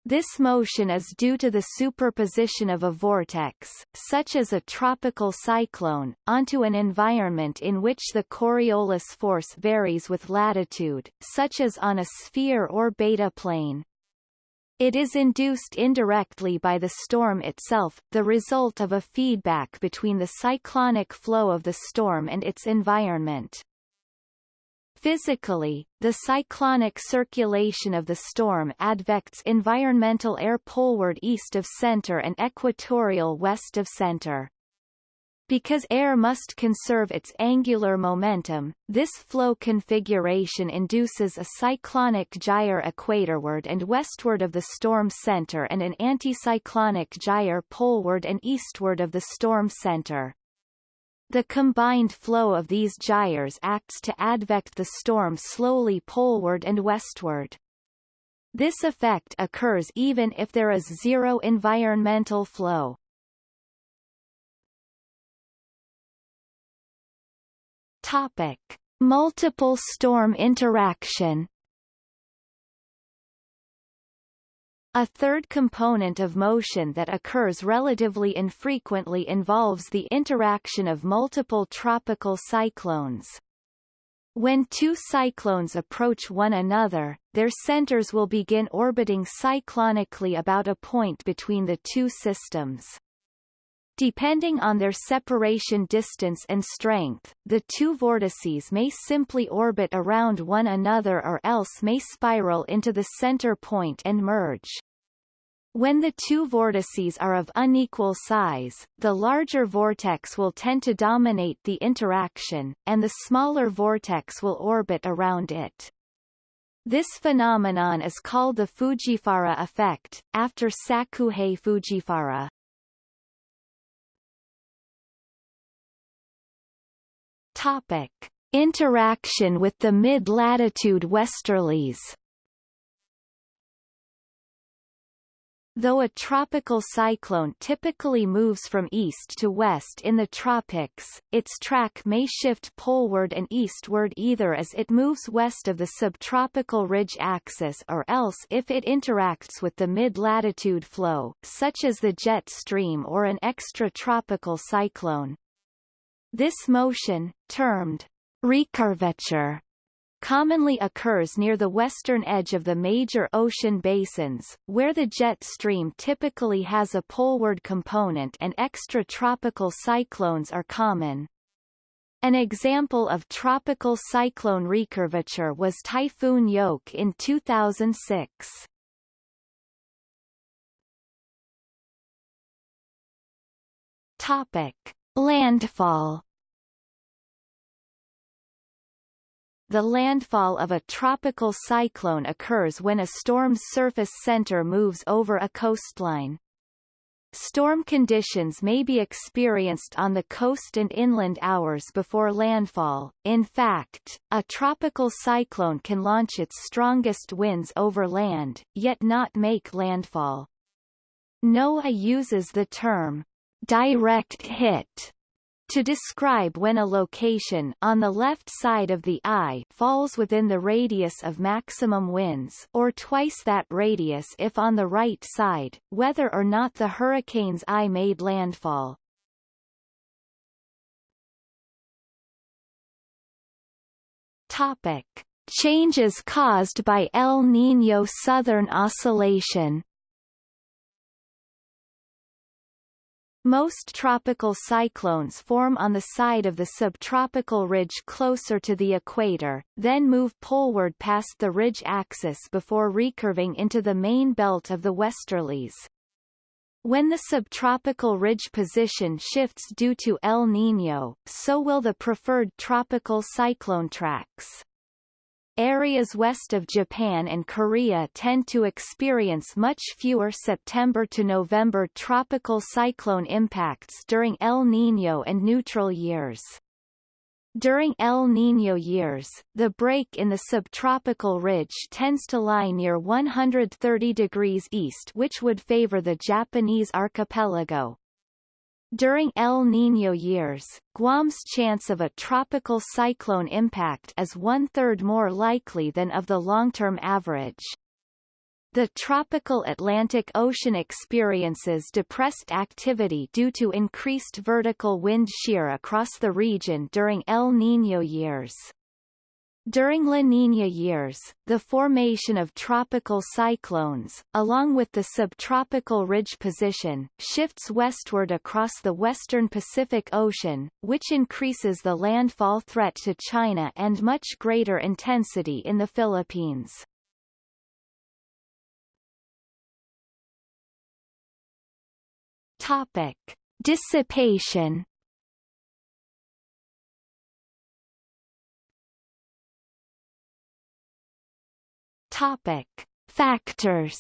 This motion is due to the superposition of a vortex, such as a tropical cyclone, onto an environment in which the Coriolis force varies with latitude, such as on a sphere or beta plane. It is induced indirectly by the storm itself, the result of a feedback between the cyclonic flow of the storm and its environment. Physically, the cyclonic circulation of the storm advects environmental air poleward east of center and equatorial west of center. Because air must conserve its angular momentum, this flow configuration induces a cyclonic gyre equatorward and westward of the storm center and an anticyclonic gyre poleward and eastward of the storm center. The combined flow of these gyres acts to advect the storm slowly poleward and westward. This effect occurs even if there is zero environmental flow. Topic: Multiple storm interaction A third component of motion that occurs relatively infrequently involves the interaction of multiple tropical cyclones. When two cyclones approach one another, their centers will begin orbiting cyclonically about a point between the two systems. Depending on their separation distance and strength, the two vortices may simply orbit around one another or else may spiral into the center point and merge. When the two vortices are of unequal size, the larger vortex will tend to dominate the interaction, and the smaller vortex will orbit around it. This phenomenon is called the Fujiwhara effect, after Sakuhei Fujiwhara. Topic: Interaction with the mid-latitude westerlies. Though a tropical cyclone typically moves from east to west in the tropics, its track may shift poleward and eastward either as it moves west of the subtropical ridge axis or else if it interacts with the mid-latitude flow, such as the jet stream or an extratropical cyclone. This motion, termed recurvature, commonly occurs near the western edge of the major ocean basins, where the jet stream typically has a poleward component and extratropical cyclones are common. An example of tropical cyclone recurvature was Typhoon Ioke in 2006. Topic. Landfall the landfall of a tropical cyclone occurs when a storm's surface center moves over a coastline. Storm conditions may be experienced on the coast and inland hours before landfall. In fact, a tropical cyclone can launch its strongest winds over land, yet not make landfall. NOAA uses the term direct hit to describe when a location on the left side of the eye falls within the radius of maximum winds or twice that radius if on the right side, whether or not the hurricane's eye made landfall. Topic. Changes caused by El Niño Southern Oscillation Most tropical cyclones form on the side of the subtropical ridge closer to the equator, then move poleward past the ridge axis before recurving into the main belt of the westerlies. When the subtropical ridge position shifts due to El Niño, so will the preferred tropical cyclone tracks. Areas west of Japan and Korea tend to experience much fewer September to November tropical cyclone impacts during El Niño and neutral years. During El Niño years, the break in the subtropical ridge tends to lie near 130 degrees east which would favor the Japanese archipelago. During El Niño years, Guam's chance of a tropical cyclone impact is one-third more likely than of the long-term average. The tropical Atlantic Ocean experiences depressed activity due to increased vertical wind shear across the region during El Niño years. During La Niña years, the formation of tropical cyclones, along with the subtropical ridge position, shifts westward across the western Pacific Ocean, which increases the landfall threat to China and much greater intensity in the Philippines. Topic. Dissipation Topic. Factors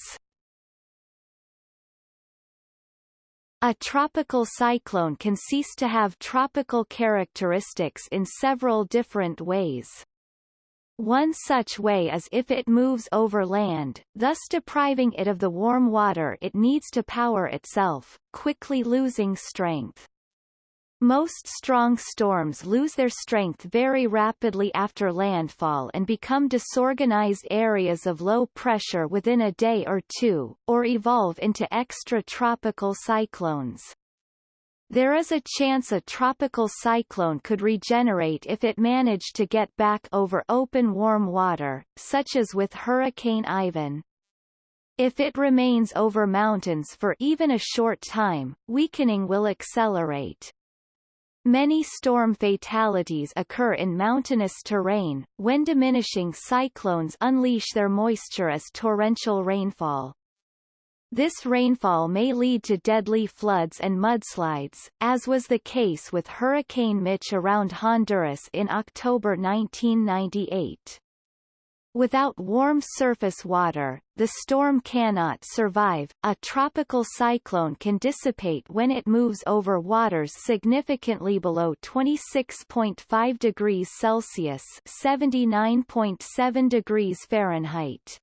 A tropical cyclone can cease to have tropical characteristics in several different ways. One such way is if it moves over land, thus depriving it of the warm water it needs to power itself, quickly losing strength. Most strong storms lose their strength very rapidly after landfall and become disorganized areas of low pressure within a day or two, or evolve into extratropical cyclones. There is a chance a tropical cyclone could regenerate if it managed to get back over open warm water, such as with Hurricane Ivan. If it remains over mountains for even a short time, weakening will accelerate. Many storm fatalities occur in mountainous terrain, when diminishing cyclones unleash their moisture as torrential rainfall. This rainfall may lead to deadly floods and mudslides, as was the case with Hurricane Mitch around Honduras in October 1998. Without warm surface water, the storm cannot survive. A tropical cyclone can dissipate when it moves over waters significantly below 26.5 degrees Celsius (79.7 degrees Fahrenheit).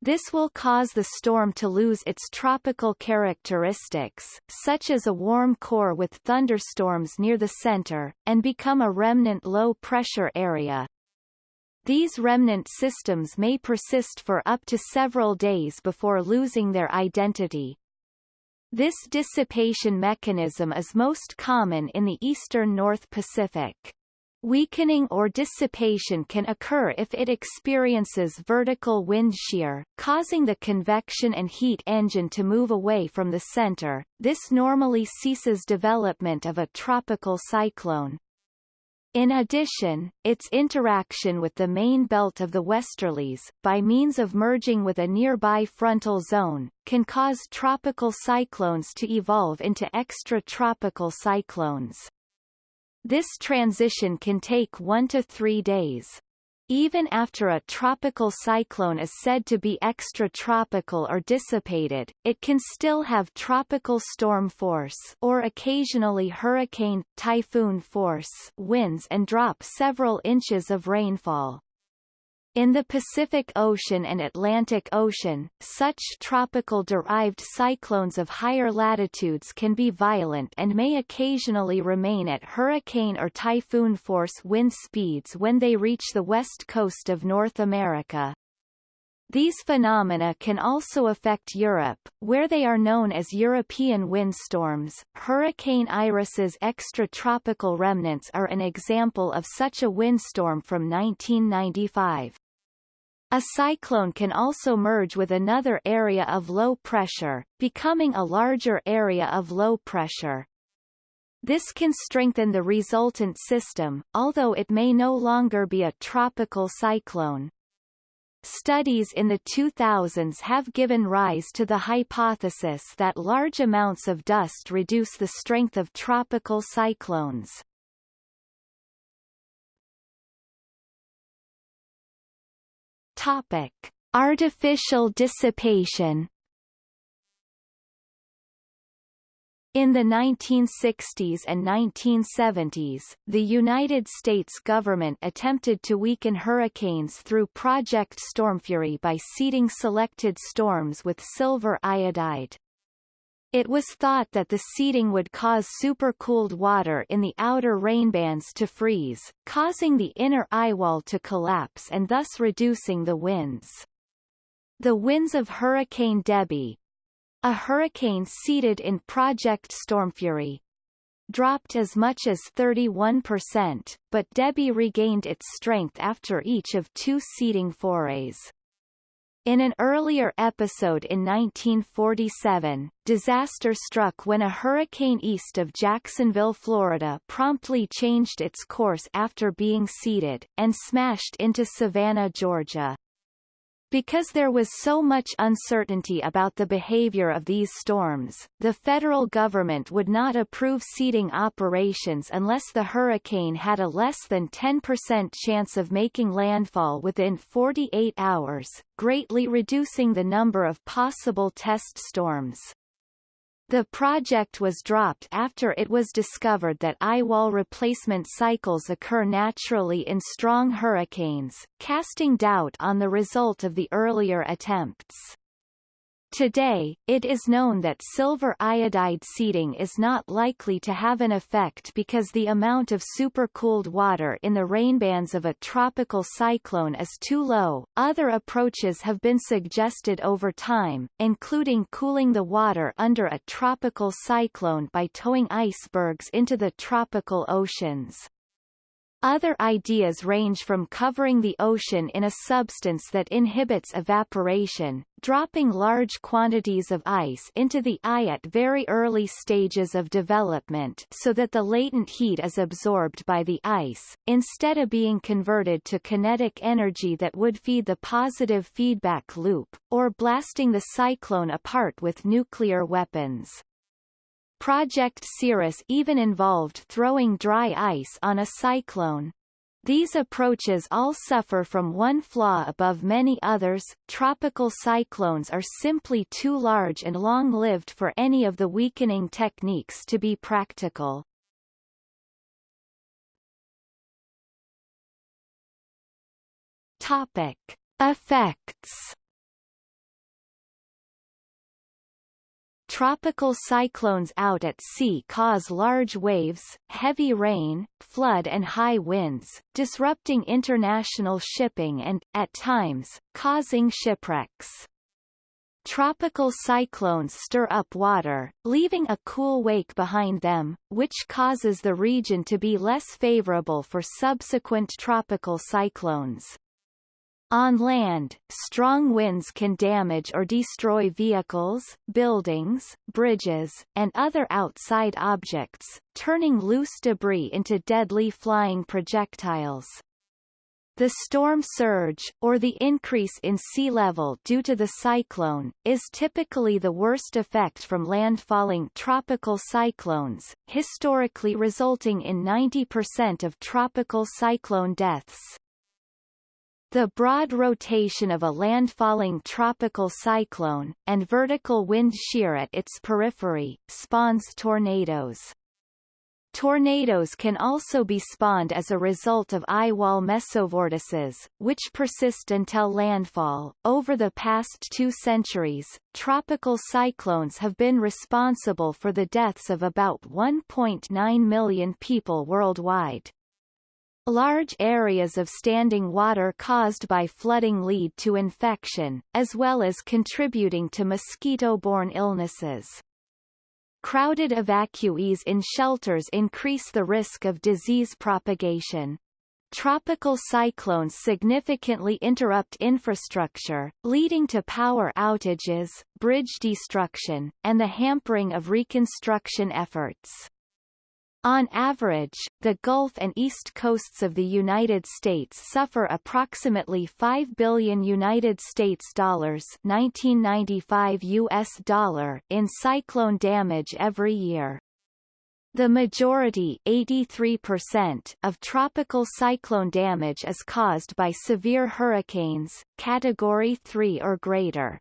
This will cause the storm to lose its tropical characteristics, such as a warm core with thunderstorms near the center, and become a remnant low-pressure area, these remnant systems may persist for up to several days before losing their identity. This dissipation mechanism is most common in the eastern North Pacific. Weakening or dissipation can occur if it experiences vertical wind shear, causing the convection and heat engine to move away from the center. This normally ceases development of a tropical cyclone. In addition, its interaction with the main belt of the westerlies, by means of merging with a nearby frontal zone, can cause tropical cyclones to evolve into extratropical cyclones. This transition can take one to three days. Even after a tropical cyclone is said to be extratropical or dissipated, it can still have tropical storm force or occasionally hurricane, typhoon force winds and drop several inches of rainfall. In the Pacific Ocean and Atlantic Ocean, such tropical-derived cyclones of higher latitudes can be violent and may occasionally remain at hurricane or typhoon force wind speeds when they reach the west coast of North America. These phenomena can also affect Europe, where they are known as European windstorms. Hurricane Iris's extratropical remnants are an example of such a windstorm from 1995. A cyclone can also merge with another area of low pressure, becoming a larger area of low pressure. This can strengthen the resultant system, although it may no longer be a tropical cyclone. Studies in the 2000s have given rise to the hypothesis that large amounts of dust reduce the strength of tropical cyclones. Topic: Artificial dissipation In the 1960s and 1970s, the United States government attempted to weaken hurricanes through Project Stormfury by seeding selected storms with silver iodide. It was thought that the seeding would cause supercooled water in the outer rainbands to freeze, causing the inner eyewall to collapse and thus reducing the winds. The winds of Hurricane Debbie, a hurricane seeded in Project Stormfury dropped as much as 31%, but Debbie regained its strength after each of two seeding forays. In an earlier episode in 1947, disaster struck when a hurricane east of Jacksonville, Florida promptly changed its course after being seeded, and smashed into Savannah, Georgia. Because there was so much uncertainty about the behavior of these storms, the federal government would not approve seeding operations unless the hurricane had a less than 10% chance of making landfall within 48 hours, greatly reducing the number of possible test storms. The project was dropped after it was discovered that eyewall replacement cycles occur naturally in strong hurricanes, casting doubt on the result of the earlier attempts. Today, it is known that silver iodide seeding is not likely to have an effect because the amount of supercooled water in the rainbands of a tropical cyclone is too low. Other approaches have been suggested over time, including cooling the water under a tropical cyclone by towing icebergs into the tropical oceans. Other ideas range from covering the ocean in a substance that inhibits evaporation, dropping large quantities of ice into the eye at very early stages of development so that the latent heat is absorbed by the ice, instead of being converted to kinetic energy that would feed the positive feedback loop, or blasting the cyclone apart with nuclear weapons. Project Cirrus even involved throwing dry ice on a cyclone. These approaches all suffer from one flaw above many others, tropical cyclones are simply too large and long-lived for any of the weakening techniques to be practical. Topic. Effects Tropical cyclones out at sea cause large waves, heavy rain, flood and high winds, disrupting international shipping and, at times, causing shipwrecks. Tropical cyclones stir up water, leaving a cool wake behind them, which causes the region to be less favorable for subsequent tropical cyclones. On land, strong winds can damage or destroy vehicles, buildings, bridges, and other outside objects, turning loose debris into deadly flying projectiles. The storm surge, or the increase in sea level due to the cyclone, is typically the worst effect from landfalling tropical cyclones, historically resulting in 90% of tropical cyclone deaths. The broad rotation of a landfalling tropical cyclone, and vertical wind shear at its periphery, spawns tornadoes. Tornadoes can also be spawned as a result of eye wall mesovortices, which persist until landfall. Over the past two centuries, tropical cyclones have been responsible for the deaths of about 1.9 million people worldwide. Large areas of standing water caused by flooding lead to infection, as well as contributing to mosquito-borne illnesses. Crowded evacuees in shelters increase the risk of disease propagation. Tropical cyclones significantly interrupt infrastructure, leading to power outages, bridge destruction, and the hampering of reconstruction efforts. On average, the Gulf and East Coasts of the United States suffer approximately 5 billion United States dollars 1995 US dollar in cyclone damage every year. The majority 83% of tropical cyclone damage is caused by severe hurricanes, Category 3 or greater.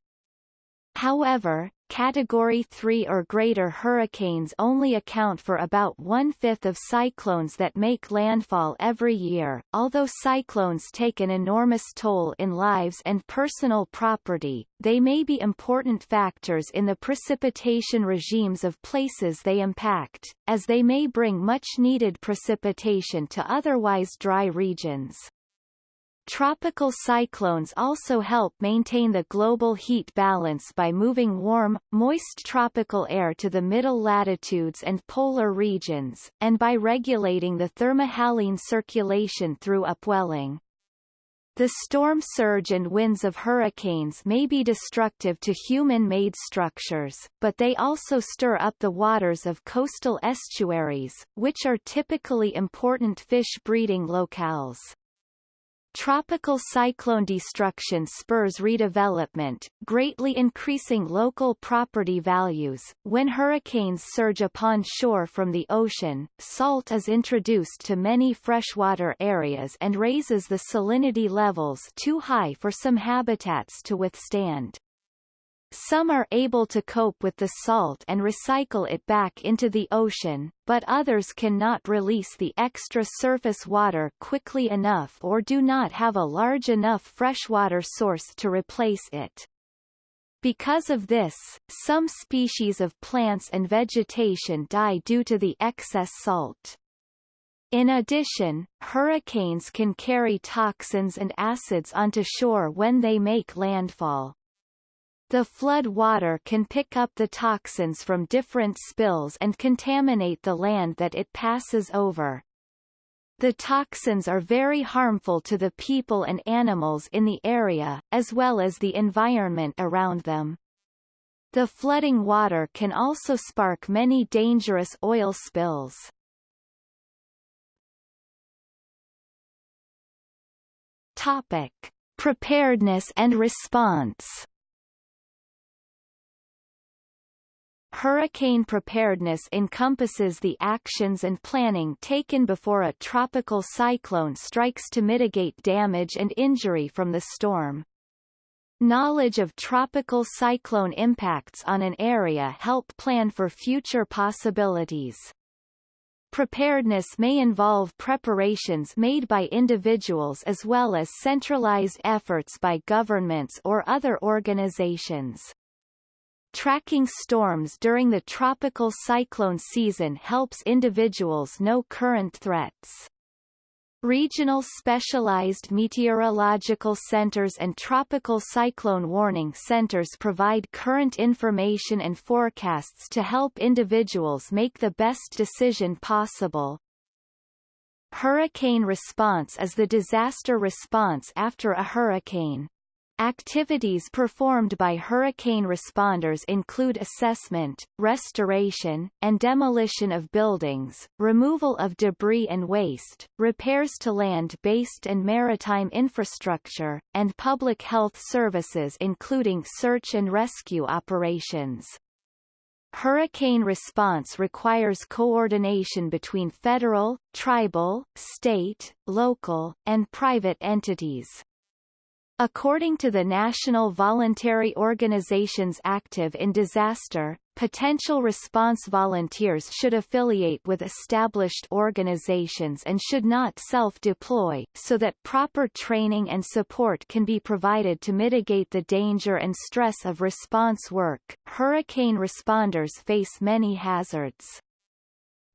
However, Category 3 or greater hurricanes only account for about one-fifth of cyclones that make landfall every year. Although cyclones take an enormous toll in lives and personal property, they may be important factors in the precipitation regimes of places they impact, as they may bring much-needed precipitation to otherwise dry regions. Tropical cyclones also help maintain the global heat balance by moving warm, moist tropical air to the middle latitudes and polar regions, and by regulating the thermohaline circulation through upwelling. The storm surge and winds of hurricanes may be destructive to human-made structures, but they also stir up the waters of coastal estuaries, which are typically important fish breeding locales. Tropical cyclone destruction spurs redevelopment, greatly increasing local property values. When hurricanes surge upon shore from the ocean, salt is introduced to many freshwater areas and raises the salinity levels too high for some habitats to withstand. Some are able to cope with the salt and recycle it back into the ocean, but others cannot release the extra surface water quickly enough or do not have a large enough freshwater source to replace it. Because of this, some species of plants and vegetation die due to the excess salt. In addition, hurricanes can carry toxins and acids onto shore when they make landfall. The flood water can pick up the toxins from different spills and contaminate the land that it passes over. The toxins are very harmful to the people and animals in the area, as well as the environment around them. The flooding water can also spark many dangerous oil spills. Topic. Preparedness and response Hurricane preparedness encompasses the actions and planning taken before a tropical cyclone strikes to mitigate damage and injury from the storm. Knowledge of tropical cyclone impacts on an area help plan for future possibilities. Preparedness may involve preparations made by individuals as well as centralized efforts by governments or other organizations. Tracking storms during the tropical cyclone season helps individuals know current threats. Regional specialized meteorological centers and tropical cyclone warning centers provide current information and forecasts to help individuals make the best decision possible. Hurricane response is the disaster response after a hurricane. Activities performed by hurricane responders include assessment, restoration, and demolition of buildings, removal of debris and waste, repairs to land-based and maritime infrastructure, and public health services including search and rescue operations. Hurricane response requires coordination between federal, tribal, state, local, and private entities. According to the National Voluntary Organizations active in disaster, potential response volunteers should affiliate with established organizations and should not self-deploy, so that proper training and support can be provided to mitigate the danger and stress of response work. Hurricane responders face many hazards.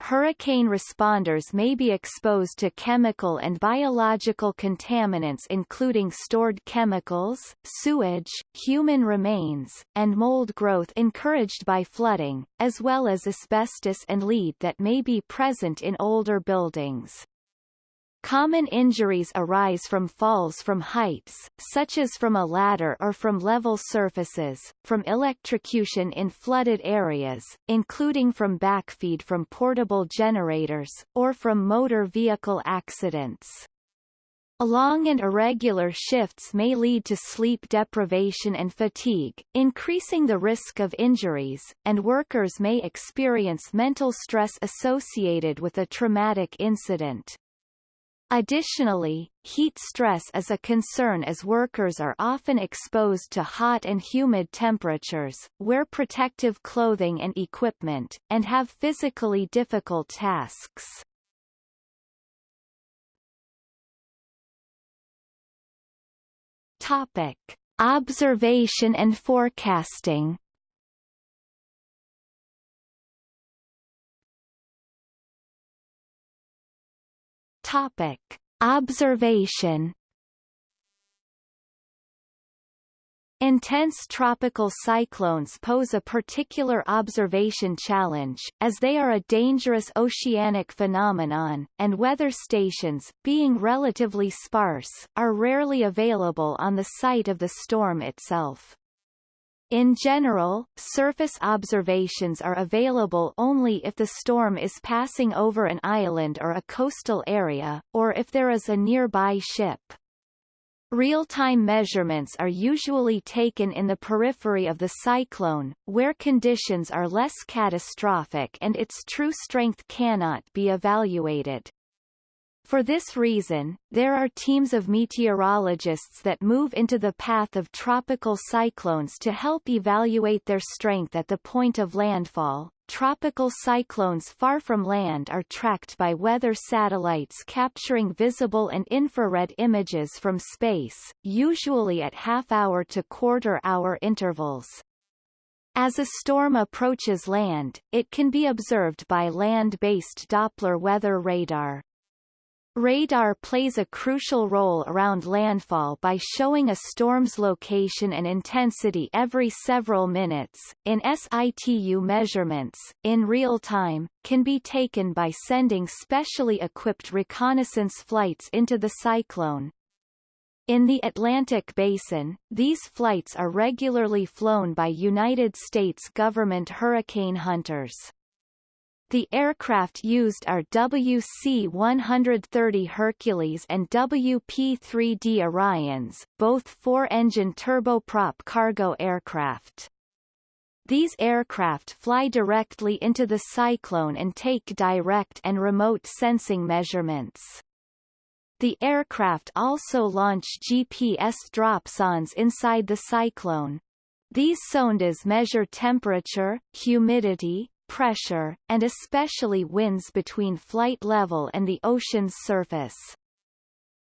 Hurricane responders may be exposed to chemical and biological contaminants including stored chemicals, sewage, human remains, and mold growth encouraged by flooding, as well as asbestos and lead that may be present in older buildings. Common injuries arise from falls from heights, such as from a ladder or from level surfaces, from electrocution in flooded areas, including from backfeed from portable generators, or from motor vehicle accidents. Long and irregular shifts may lead to sleep deprivation and fatigue, increasing the risk of injuries, and workers may experience mental stress associated with a traumatic incident. Additionally, heat stress is a concern as workers are often exposed to hot and humid temperatures, wear protective clothing and equipment, and have physically difficult tasks. Topic. Observation and forecasting Topic: Observation Intense tropical cyclones pose a particular observation challenge, as they are a dangerous oceanic phenomenon, and weather stations, being relatively sparse, are rarely available on the site of the storm itself. In general, surface observations are available only if the storm is passing over an island or a coastal area, or if there is a nearby ship. Real-time measurements are usually taken in the periphery of the cyclone, where conditions are less catastrophic and its true strength cannot be evaluated. For this reason, there are teams of meteorologists that move into the path of tropical cyclones to help evaluate their strength at the point of landfall. Tropical cyclones far from land are tracked by weather satellites capturing visible and infrared images from space, usually at half-hour to quarter-hour intervals. As a storm approaches land, it can be observed by land-based Doppler weather radar. Radar plays a crucial role around landfall by showing a storm's location and intensity every several minutes. In situ measurements, in real time, can be taken by sending specially equipped reconnaissance flights into the cyclone. In the Atlantic Basin, these flights are regularly flown by United States government hurricane hunters. The aircraft used are WC-130 Hercules and WP-3D Orions, both four-engine turboprop cargo aircraft. These aircraft fly directly into the cyclone and take direct and remote sensing measurements. The aircraft also launch GPS dropsondes inside the cyclone. These sondes measure temperature, humidity, pressure, and especially winds between flight level and the ocean's surface.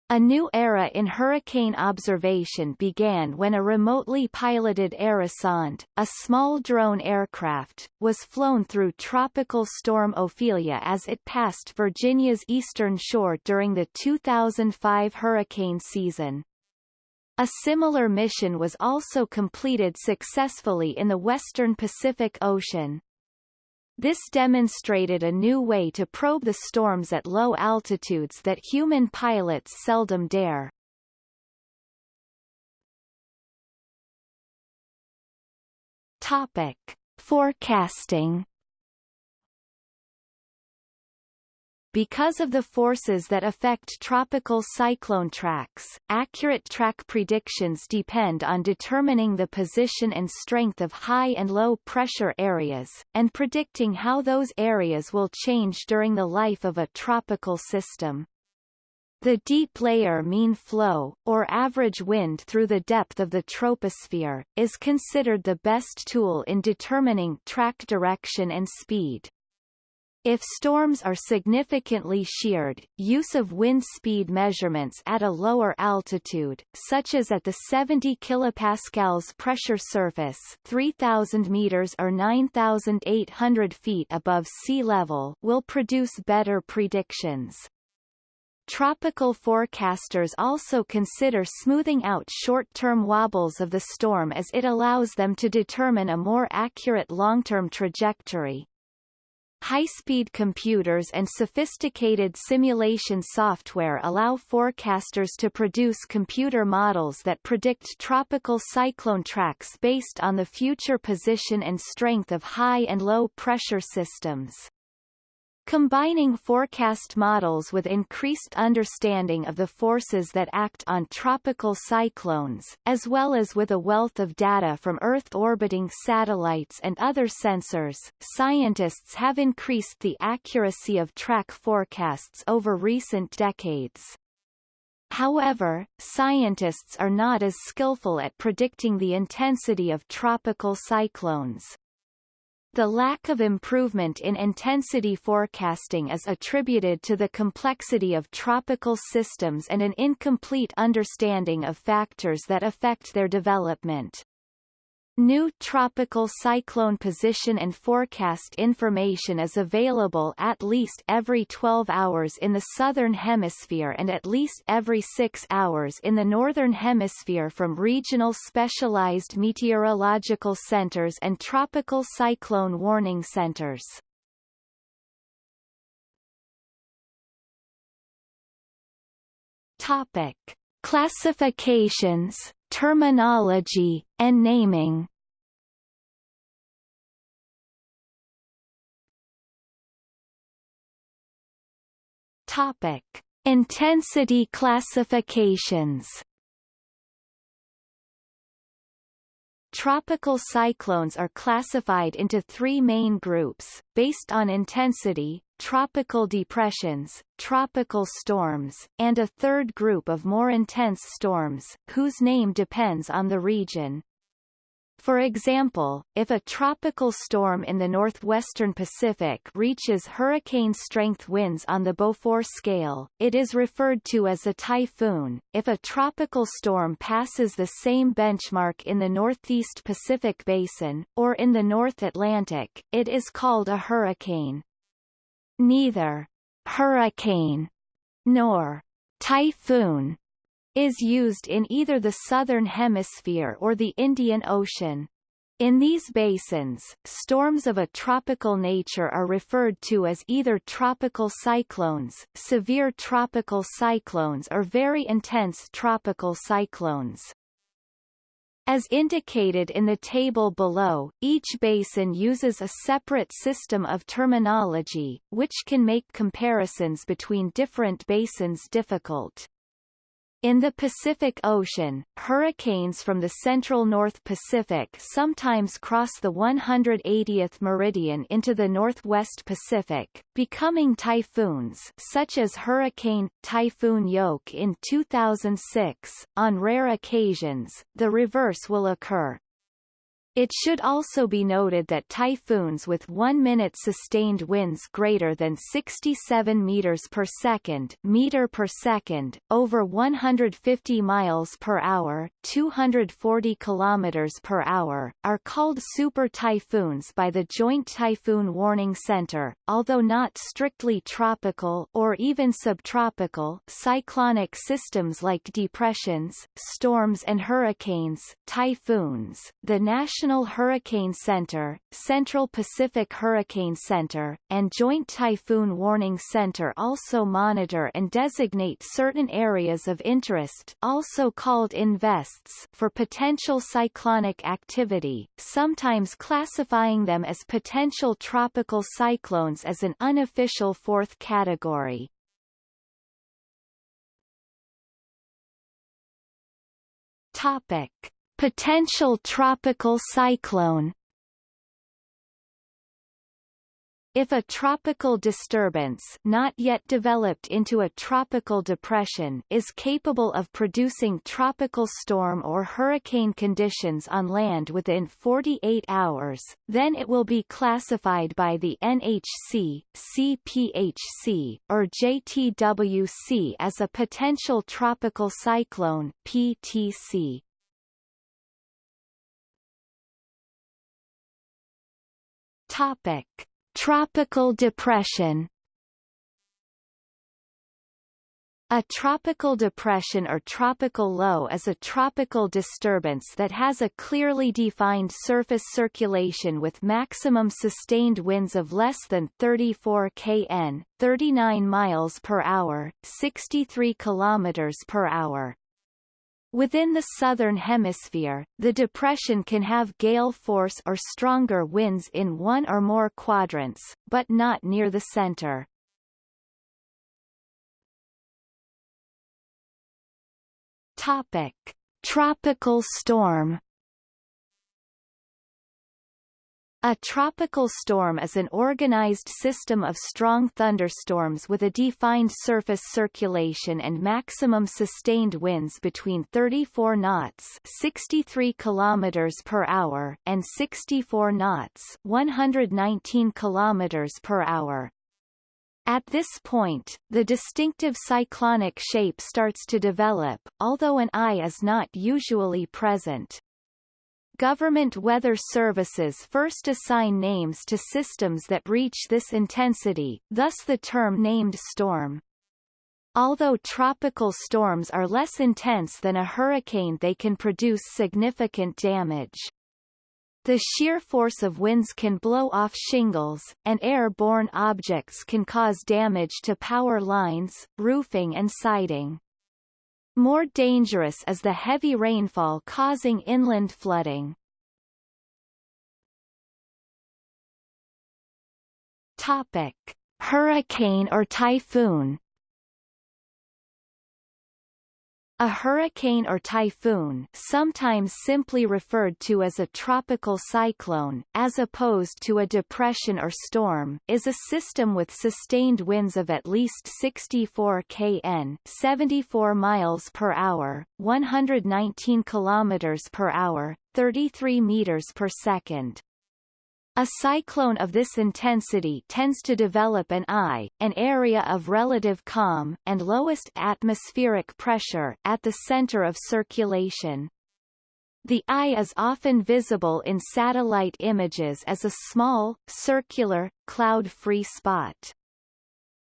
A new era in hurricane observation began when a remotely piloted Aerosonde, a small drone aircraft, was flown through Tropical Storm Ophelia as it passed Virginia's eastern shore during the 2005 hurricane season. A similar mission was also completed successfully in the western Pacific Ocean. This demonstrated a new way to probe the storms at low altitudes that human pilots seldom dare. Topic. Forecasting Because of the forces that affect tropical cyclone tracks, accurate track predictions depend on determining the position and strength of high and low pressure areas, and predicting how those areas will change during the life of a tropical system. The deep layer mean flow, or average wind through the depth of the troposphere, is considered the best tool in determining track direction and speed. If storms are significantly sheared, use of wind speed measurements at a lower altitude, such as at the 70 kPa pressure surface 3,000 meters or 9,800 feet above sea level will produce better predictions. Tropical forecasters also consider smoothing out short-term wobbles of the storm as it allows them to determine a more accurate long-term trajectory. High-speed computers and sophisticated simulation software allow forecasters to produce computer models that predict tropical cyclone tracks based on the future position and strength of high and low pressure systems. Combining forecast models with increased understanding of the forces that act on tropical cyclones, as well as with a wealth of data from Earth-orbiting satellites and other sensors, scientists have increased the accuracy of track forecasts over recent decades. However, scientists are not as skillful at predicting the intensity of tropical cyclones. The lack of improvement in intensity forecasting is attributed to the complexity of tropical systems and an incomplete understanding of factors that affect their development. New tropical cyclone position and forecast information is available at least every 12 hours in the southern hemisphere and at least every 6 hours in the northern hemisphere from regional specialized meteorological centers and tropical cyclone warning centers. Topic: Classifications terminology, and naming. Topic: Intensity classifications. Tropical cyclones are classified into three main groups, based on intensity, tropical depressions, tropical storms, and a third group of more intense storms, whose name depends on the region. For example, if a tropical storm in the northwestern Pacific reaches hurricane-strength winds on the Beaufort scale, it is referred to as a typhoon. If a tropical storm passes the same benchmark in the northeast Pacific basin, or in the North Atlantic, it is called a hurricane. Neither hurricane nor typhoon is used in either the southern hemisphere or the Indian Ocean. In these basins, storms of a tropical nature are referred to as either tropical cyclones, severe tropical cyclones or very intense tropical cyclones. As indicated in the table below, each basin uses a separate system of terminology, which can make comparisons between different basins difficult. In the Pacific Ocean, hurricanes from the central North Pacific sometimes cross the 180th meridian into the northwest Pacific, becoming typhoons such as Hurricane Typhoon Ioke in 2006. On rare occasions, the reverse will occur, it should also be noted that typhoons with 1 minute sustained winds greater than 67 meters per second, meter per second, over 150 miles per hour, 240 kilometers per hour, are called super typhoons by the Joint Typhoon Warning Center, although not strictly tropical or even subtropical cyclonic systems like depressions, storms and hurricanes, typhoons. The National National Hurricane Center, Central Pacific Hurricane Center, and Joint Typhoon Warning Center also monitor and designate certain areas of interest also called INVESTs for potential cyclonic activity, sometimes classifying them as potential tropical cyclones as an unofficial fourth category. Topic Potential tropical cyclone If a tropical disturbance not yet developed into a tropical depression is capable of producing tropical storm or hurricane conditions on land within 48 hours, then it will be classified by the NHC, CPHC, or JTWC as a potential tropical cyclone PTC. Topic Tropical depression A tropical depression or tropical low is a tropical disturbance that has a clearly defined surface circulation with maximum sustained winds of less than 34 kn, 39 miles per hour, 63 kilometers per hour. Within the southern hemisphere, the depression can have gale force or stronger winds in one or more quadrants, but not near the center. Topic: Tropical storm A tropical storm is an organized system of strong thunderstorms with a defined surface circulation and maximum sustained winds between 34 knots 63 kilometers per hour and 64 knots 119 kilometers per hour. At this point, the distinctive cyclonic shape starts to develop, although an eye is not usually present. Government weather services first assign names to systems that reach this intensity, thus the term named storm. Although tropical storms are less intense than a hurricane they can produce significant damage. The sheer force of winds can blow off shingles, and airborne objects can cause damage to power lines, roofing and siding. More dangerous is the heavy rainfall causing inland flooding. Topic: Hurricane or typhoon A hurricane or typhoon sometimes simply referred to as a tropical cyclone, as opposed to a depression or storm is a system with sustained winds of at least 64 kn 74 miles per hour, 119 kilometers per hour, 33 meters per second. A cyclone of this intensity tends to develop an eye, an area of relative calm, and lowest atmospheric pressure at the center of circulation. The eye is often visible in satellite images as a small, circular, cloud-free spot.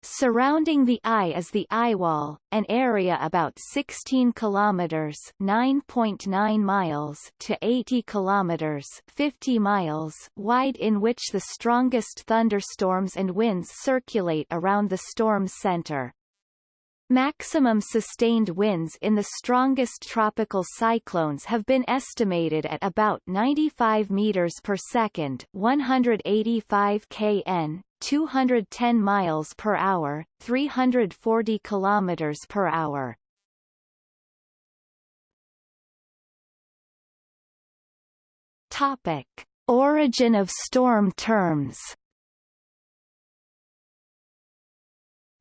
Surrounding the eye is the eyewall, an area about 16 kilometers (9.9 miles) to 80 kilometers (50 miles) wide in which the strongest thunderstorms and winds circulate around the storm's center. Maximum sustained winds in the strongest tropical cyclones have been estimated at about 95 meters per second, 185 kn, 210 miles per hour, 340 kilometers per hour. Topic: Origin of storm terms.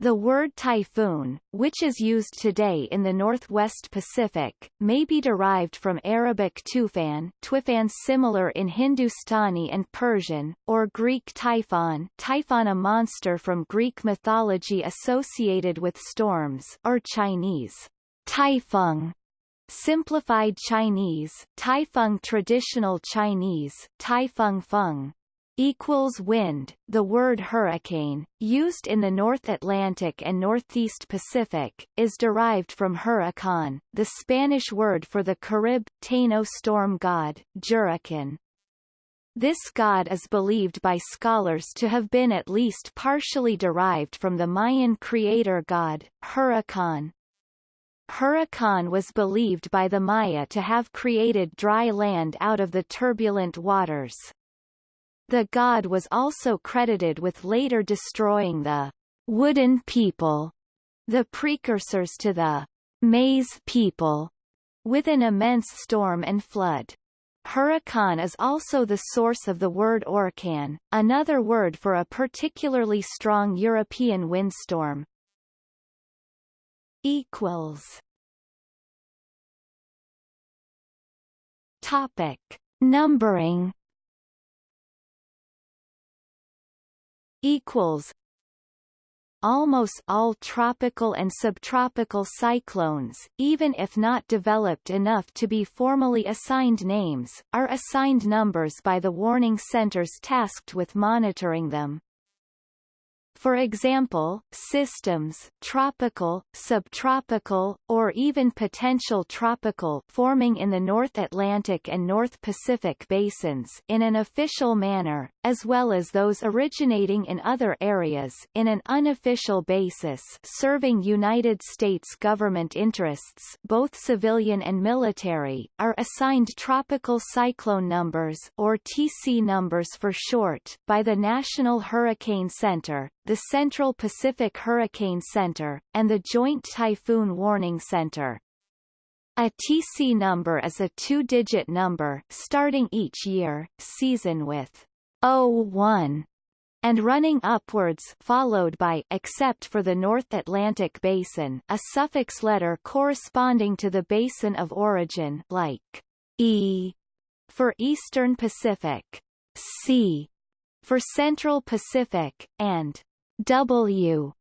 The word typhoon, which is used today in the northwest Pacific, may be derived from Arabic tufan, tufan similar in Hindustani and Persian, or Greek typhon, typhon a monster from Greek mythology associated with storms, or Chinese typhung, simplified Chinese, typhung traditional Chinese, typhung feng, equals wind. The word hurricane, used in the North Atlantic and Northeast Pacific, is derived from huracan, the Spanish word for the Carib, Taino storm god, Juracan. This god is believed by scholars to have been at least partially derived from the Mayan creator god, Huracan. Huracan was believed by the Maya to have created dry land out of the turbulent waters. The god was also credited with later destroying the wooden people, the precursors to the maize people, with an immense storm and flood. Huracan is also the source of the word orkan, another word for a particularly strong European windstorm. Equals. Topic: Numbering. Equals Almost all tropical and subtropical cyclones, even if not developed enough to be formally assigned names, are assigned numbers by the warning centers tasked with monitoring them. For example, systems tropical, subtropical, or even potential tropical forming in the North Atlantic and North Pacific basins in an official manner, as well as those originating in other areas in an unofficial basis serving United States government interests both civilian and military, are assigned tropical cyclone numbers or TC numbers for short by the National Hurricane Center, the Central Pacific Hurricane Center, and the Joint Typhoon Warning Center. A TC number is a two-digit number starting each year, season with 01 and running upwards followed by except for the North Atlantic Basin a suffix letter corresponding to the basin of origin like E for Eastern Pacific, C for Central Pacific, and W.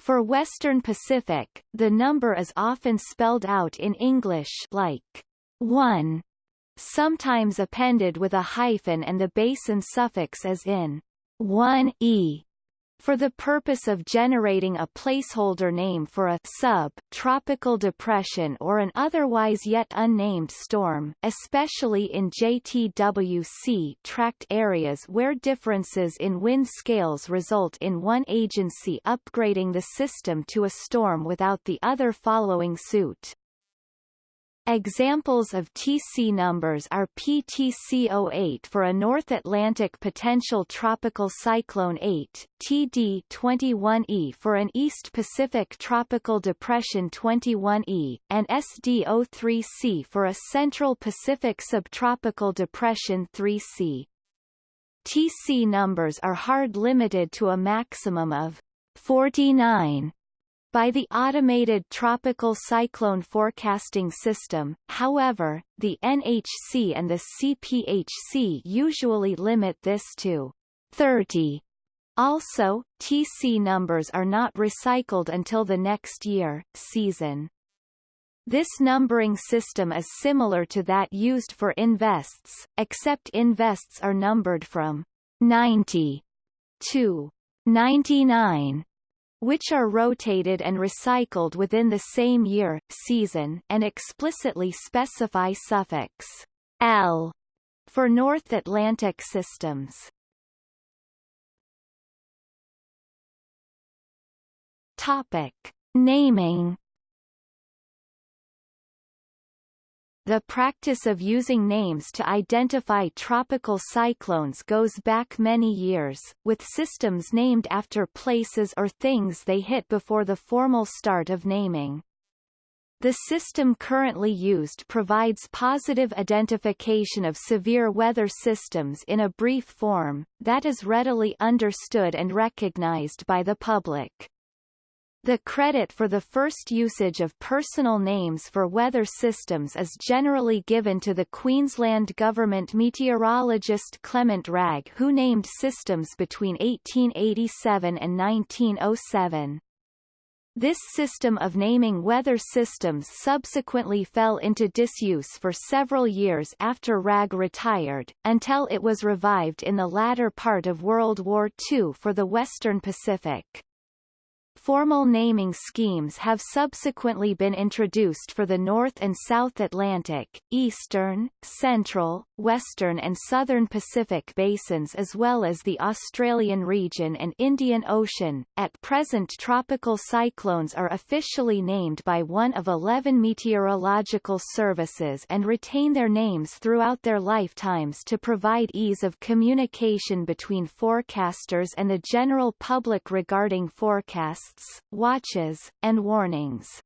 For Western Pacific, the number is often spelled out in English like 1, sometimes appended with a hyphen and the basin suffix as in 1e for the purpose of generating a placeholder name for a sub-tropical depression or an otherwise yet unnamed storm, especially in JTWC tract areas where differences in wind scales result in one agency upgrading the system to a storm without the other following suit. Examples of TC numbers are PTC08 for a North Atlantic Potential Tropical Cyclone 8, TD21E for an East Pacific Tropical Depression 21E, and SD03C for a Central Pacific Subtropical Depression 3C. TC numbers are hard limited to a maximum of 49 by the Automated Tropical Cyclone Forecasting System, however, the NHC and the CPHC usually limit this to 30. Also, TC numbers are not recycled until the next year, season. This numbering system is similar to that used for invests, except invests are numbered from 90 to 99 which are rotated and recycled within the same year, season, and explicitly specify suffix L for North Atlantic systems. Topic: Naming The practice of using names to identify tropical cyclones goes back many years, with systems named after places or things they hit before the formal start of naming. The system currently used provides positive identification of severe weather systems in a brief form, that is readily understood and recognized by the public. The credit for the first usage of personal names for weather systems is generally given to the Queensland Government meteorologist Clement Wragg who named systems between 1887 and 1907. This system of naming weather systems subsequently fell into disuse for several years after Wragg retired, until it was revived in the latter part of World War II for the Western Pacific. Formal naming schemes have subsequently been introduced for the North and South Atlantic, Eastern, Central, Western and Southern Pacific basins as well as the Australian region and Indian Ocean. At present tropical cyclones are officially named by one of 11 meteorological services and retain their names throughout their lifetimes to provide ease of communication between forecasters and the general public regarding forecasts watches, and warnings.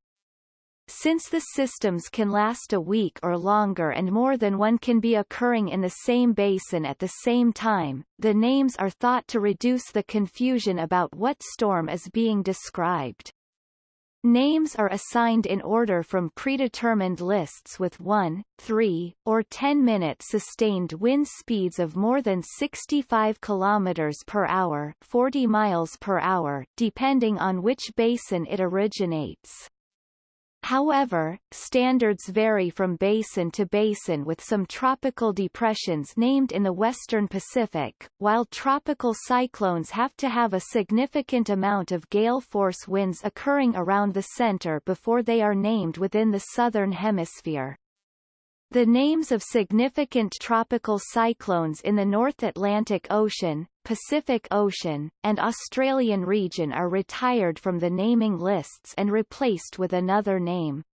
Since the systems can last a week or longer and more than one can be occurring in the same basin at the same time, the names are thought to reduce the confusion about what storm is being described. Names are assigned in order from predetermined lists with 1, 3, or 10-minute sustained wind speeds of more than 65 km per hour 40 miles per hour, depending on which basin it originates. However, standards vary from basin to basin with some tropical depressions named in the western Pacific, while tropical cyclones have to have a significant amount of gale force winds occurring around the center before they are named within the southern hemisphere. The names of significant tropical cyclones in the North Atlantic Ocean, Pacific Ocean, and Australian region are retired from the naming lists and replaced with another name.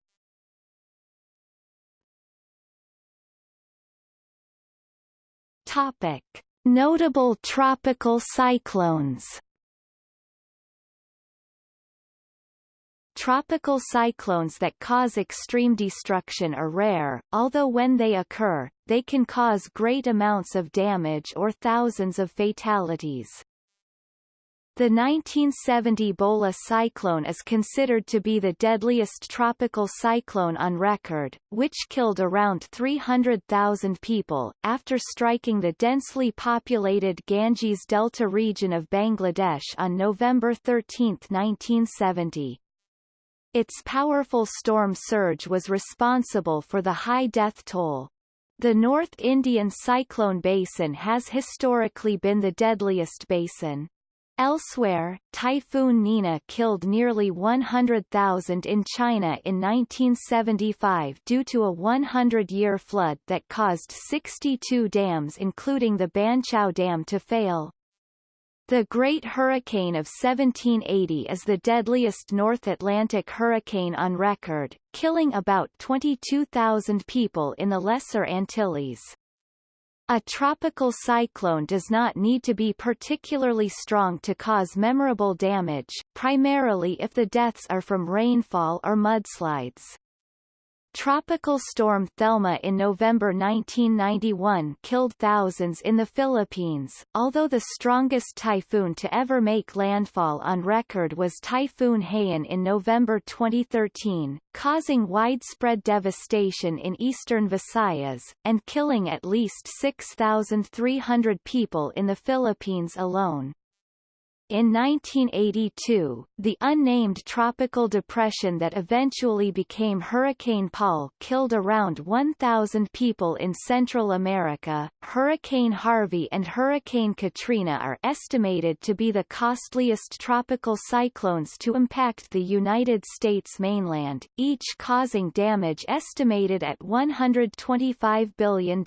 Topic. Notable tropical cyclones Tropical cyclones that cause extreme destruction are rare, although when they occur, they can cause great amounts of damage or thousands of fatalities. The 1970 Bola cyclone is considered to be the deadliest tropical cyclone on record, which killed around 300,000 people, after striking the densely populated Ganges Delta region of Bangladesh on November 13, 1970. Its powerful storm surge was responsible for the high death toll. The North Indian cyclone basin has historically been the deadliest basin. Elsewhere, Typhoon Nina killed nearly 100,000 in China in 1975 due to a 100-year flood that caused 62 dams including the Banqiao Dam to fail. The Great Hurricane of 1780 is the deadliest North Atlantic hurricane on record, killing about 22,000 people in the Lesser Antilles. A tropical cyclone does not need to be particularly strong to cause memorable damage, primarily if the deaths are from rainfall or mudslides. Tropical storm Thelma in November 1991 killed thousands in the Philippines, although the strongest typhoon to ever make landfall on record was Typhoon Haiyan in November 2013, causing widespread devastation in eastern Visayas, and killing at least 6,300 people in the Philippines alone. In 1982, the unnamed tropical depression that eventually became Hurricane Paul killed around 1,000 people in Central America. Hurricane Harvey and Hurricane Katrina are estimated to be the costliest tropical cyclones to impact the United States mainland, each causing damage estimated at $125 billion.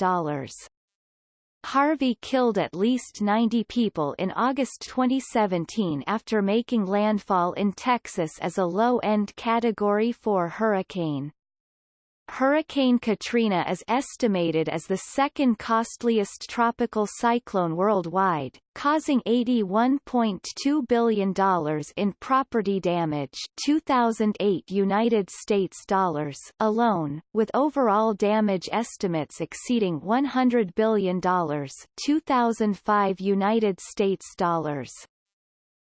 Harvey killed at least 90 people in August 2017 after making landfall in Texas as a low-end Category 4 hurricane. Hurricane Katrina is estimated as the second costliest tropical cyclone worldwide, causing $81.2 billion in property damage 2008 United States dollars alone, with overall damage estimates exceeding $100 billion 2005 United States dollars.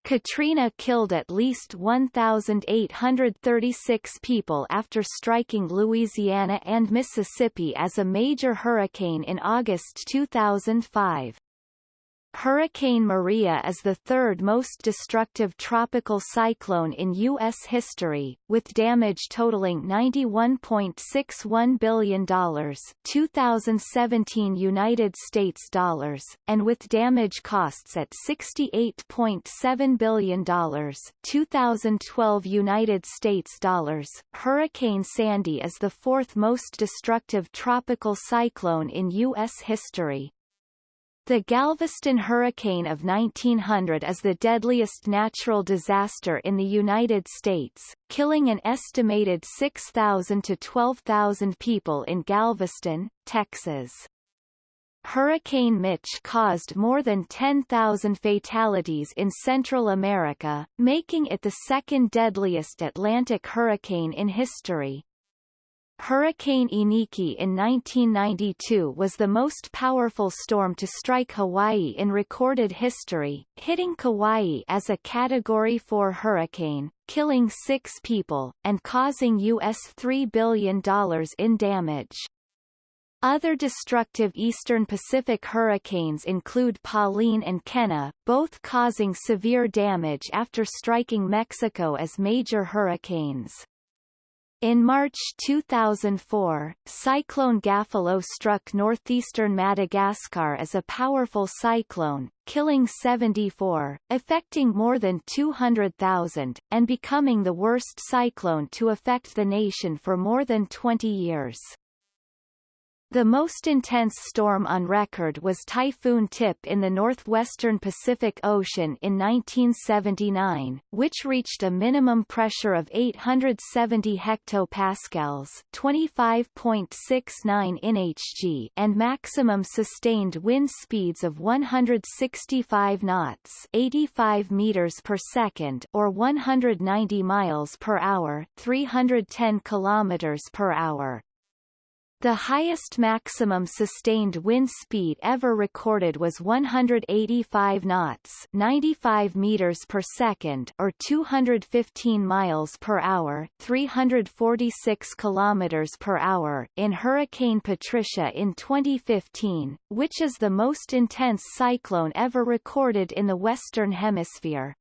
Katrina killed at least 1,836 people after striking Louisiana and Mississippi as a major hurricane in August 2005. Hurricane Maria is the third most destructive tropical cyclone in U.S. history, with damage totaling $91.61 billion 2017 United States dollars, and with damage costs at $68.7 billion 2012 United States dollars. Hurricane Sandy is the fourth most destructive tropical cyclone in U.S. history, the Galveston hurricane of 1900 is the deadliest natural disaster in the United States, killing an estimated 6,000 to 12,000 people in Galveston, Texas. Hurricane Mitch caused more than 10,000 fatalities in Central America, making it the second deadliest Atlantic hurricane in history. Hurricane Iniki in 1992 was the most powerful storm to strike Hawaii in recorded history, hitting Kauai as a Category 4 hurricane, killing six people, and causing U.S. $3 billion in damage. Other destructive eastern Pacific hurricanes include Pauline and Kenna, both causing severe damage after striking Mexico as major hurricanes. In March 2004, Cyclone Gafilo struck northeastern Madagascar as a powerful cyclone, killing 74, affecting more than 200,000, and becoming the worst cyclone to affect the nation for more than 20 years. The most intense storm on record was Typhoon Tip in the northwestern Pacific Ocean in 1979, which reached a minimum pressure of 870 hectopascals (25.69 nhg) and maximum sustained wind speeds of 165 knots (85 meters per second) or 190 miles per hour (310 kilometers per hour). The highest maximum sustained wind speed ever recorded was 185 knots 95 meters per second or 215 miles per hour 346 kilometers per hour in Hurricane Patricia in 2015, which is the most intense cyclone ever recorded in the Western Hemisphere.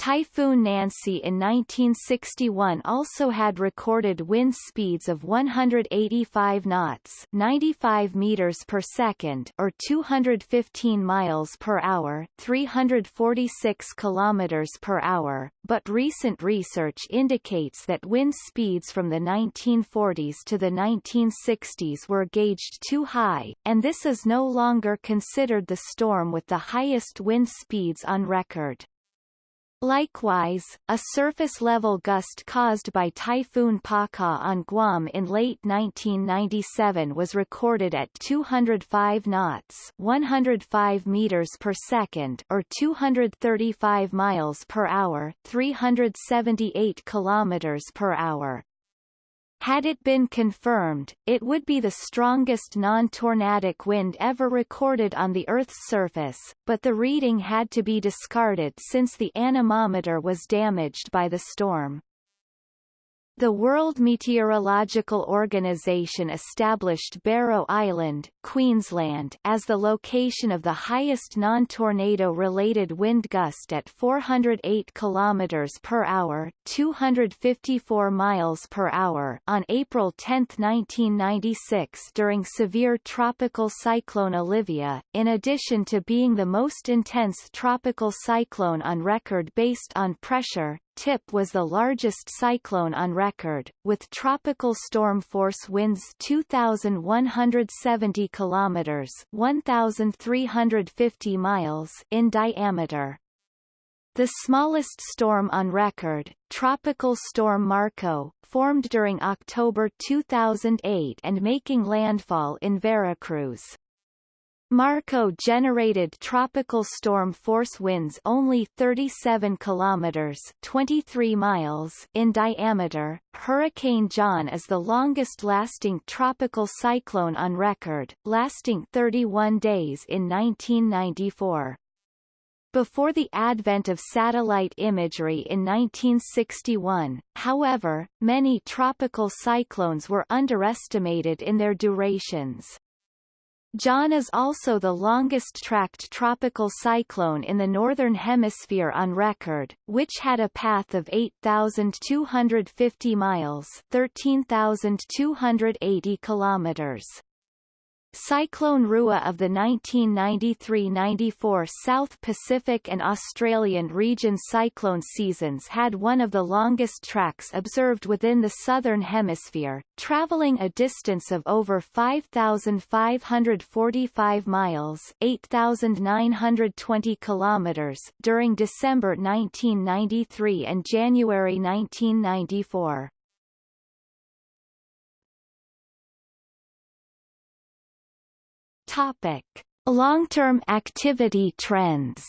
Typhoon Nancy in 1961 also had recorded wind speeds of 185 knots 95 meters per second or 215 miles per hour 346 kilometers per hour, but recent research indicates that wind speeds from the 1940s to the 1960s were gauged too high, and this is no longer considered the storm with the highest wind speeds on record. Likewise, a surface-level gust caused by Typhoon Paka on Guam in late 1997 was recorded at 205 knots 105 meters per second or 235 miles per hour 378 kilometers per hour. Had it been confirmed, it would be the strongest non-tornadic wind ever recorded on the Earth's surface, but the reading had to be discarded since the anemometer was damaged by the storm. The World Meteorological Organization established Barrow Island, Queensland, as the location of the highest non-tornado-related wind gust at 408 kilometers per hour, 254 miles per hour on April 10, 1996 during severe tropical cyclone Olivia, in addition to being the most intense tropical cyclone on record based on pressure, Tip was the largest cyclone on record, with tropical storm force winds 2,170 kilometers (1,350 miles) in diameter. The smallest storm on record, Tropical Storm Marco, formed during October 2008 and making landfall in Veracruz. Marco generated tropical storm force winds only 37 kilometers 23 miles in diameter. Hurricane John is the longest-lasting tropical cyclone on record, lasting 31 days in 1994. Before the advent of satellite imagery in 1961, however, many tropical cyclones were underestimated in their durations. John is also the longest-tracked tropical cyclone in the Northern Hemisphere on record, which had a path of 8,250 miles 13,280 kilometers. Cyclone Rua of the 1993–94 South Pacific and Australian region cyclone seasons had one of the longest tracks observed within the Southern Hemisphere, travelling a distance of over 5,545 miles 8,920 kilometers during December 1993 and January 1994. Topic. Long-term activity trends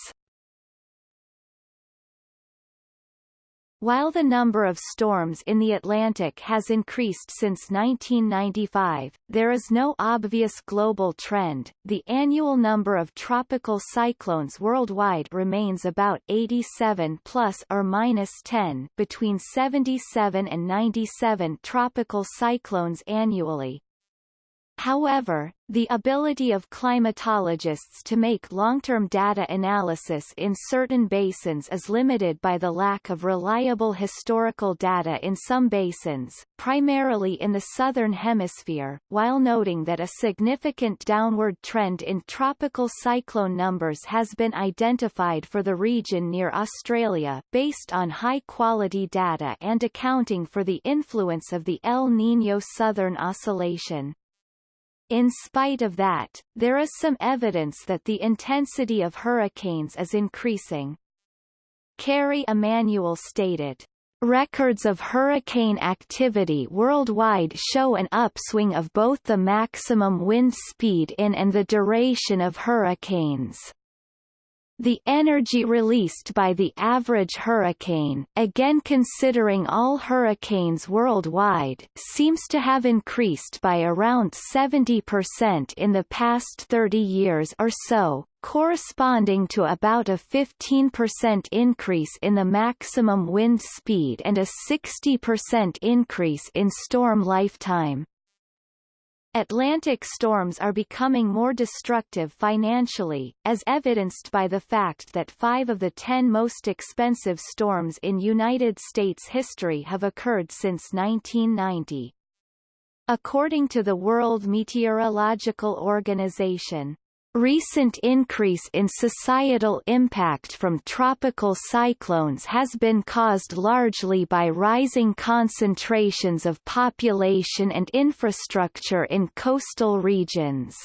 While the number of storms in the Atlantic has increased since 1995, there is no obvious global trend. The annual number of tropical cyclones worldwide remains about 87 plus or minus 10 between 77 and 97 tropical cyclones annually, However, the ability of climatologists to make long-term data analysis in certain basins is limited by the lack of reliable historical data in some basins, primarily in the southern hemisphere, while noting that a significant downward trend in tropical cyclone numbers has been identified for the region near Australia based on high-quality data and accounting for the influence of the El Niño Southern Oscillation. In spite of that, there is some evidence that the intensity of hurricanes is increasing. Kerry Emanuel stated, Records of hurricane activity worldwide show an upswing of both the maximum wind speed in and the duration of hurricanes. The energy released by the average hurricane, again considering all hurricanes worldwide, seems to have increased by around 70% in the past 30 years or so, corresponding to about a 15% increase in the maximum wind speed and a 60% increase in storm lifetime. Atlantic storms are becoming more destructive financially, as evidenced by the fact that five of the ten most expensive storms in United States history have occurred since 1990. According to the World Meteorological Organization, Recent increase in societal impact from tropical cyclones has been caused largely by rising concentrations of population and infrastructure in coastal regions.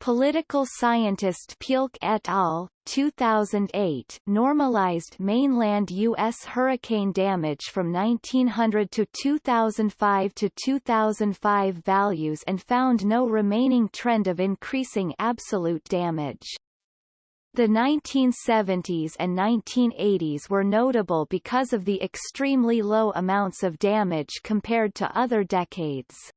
Political scientist Pielke et al. 2008 normalized mainland U.S. hurricane damage from 1900 to 2005 to 2005 values and found no remaining trend of increasing absolute damage. The 1970s and 1980s were notable because of the extremely low amounts of damage compared to other decades.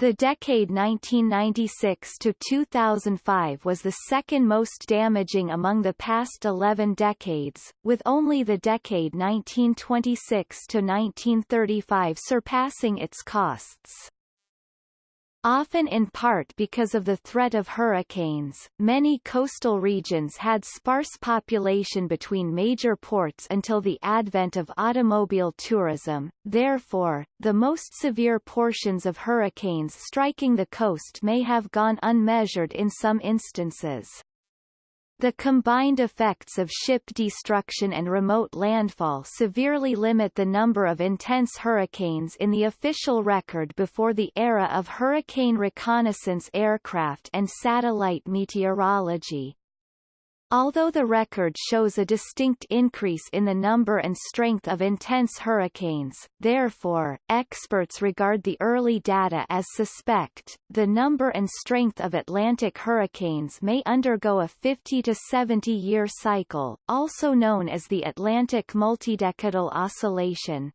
The decade 1996 to 2005 was the second most damaging among the past 11 decades, with only the decade 1926 to 1935 surpassing its costs. Often in part because of the threat of hurricanes, many coastal regions had sparse population between major ports until the advent of automobile tourism, therefore, the most severe portions of hurricanes striking the coast may have gone unmeasured in some instances. The combined effects of ship destruction and remote landfall severely limit the number of intense hurricanes in the official record before the era of hurricane reconnaissance aircraft and satellite meteorology. Although the record shows a distinct increase in the number and strength of intense hurricanes, therefore, experts regard the early data as suspect. The number and strength of Atlantic hurricanes may undergo a 50 to 70 year cycle, also known as the Atlantic multidecadal oscillation.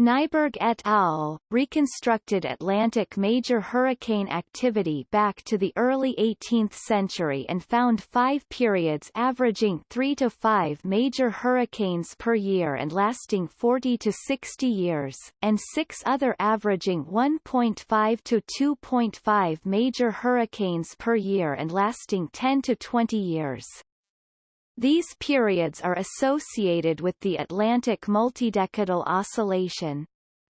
Nyberg et al. reconstructed Atlantic major hurricane activity back to the early 18th century and found five periods averaging three to five major hurricanes per year and lasting 40 to 60 years, and six other averaging 1.5 to 2.5 major hurricanes per year and lasting 10 to 20 years. These periods are associated with the Atlantic multidecadal oscillation.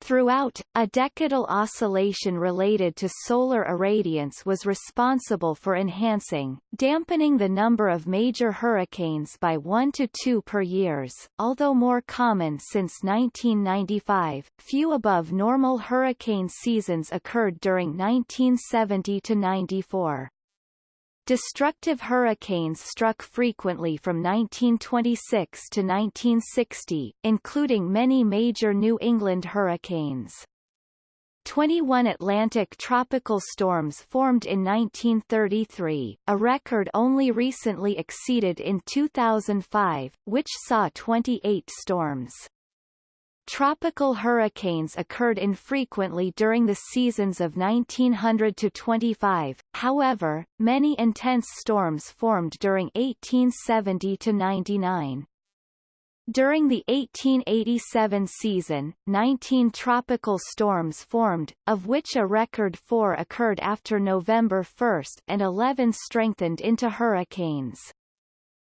Throughout, a decadal oscillation related to solar irradiance was responsible for enhancing, dampening the number of major hurricanes by 1 to 2 per years, although more common since 1995. Few above normal hurricane seasons occurred during 1970 to 94. Destructive hurricanes struck frequently from 1926 to 1960, including many major New England hurricanes. 21 Atlantic tropical storms formed in 1933, a record only recently exceeded in 2005, which saw 28 storms. Tropical hurricanes occurred infrequently during the seasons of 1900 to 25, however, many intense storms formed during 1870 to 99. During the 1887 season, 19 tropical storms formed, of which a record four occurred after November 1 and 11 strengthened into hurricanes.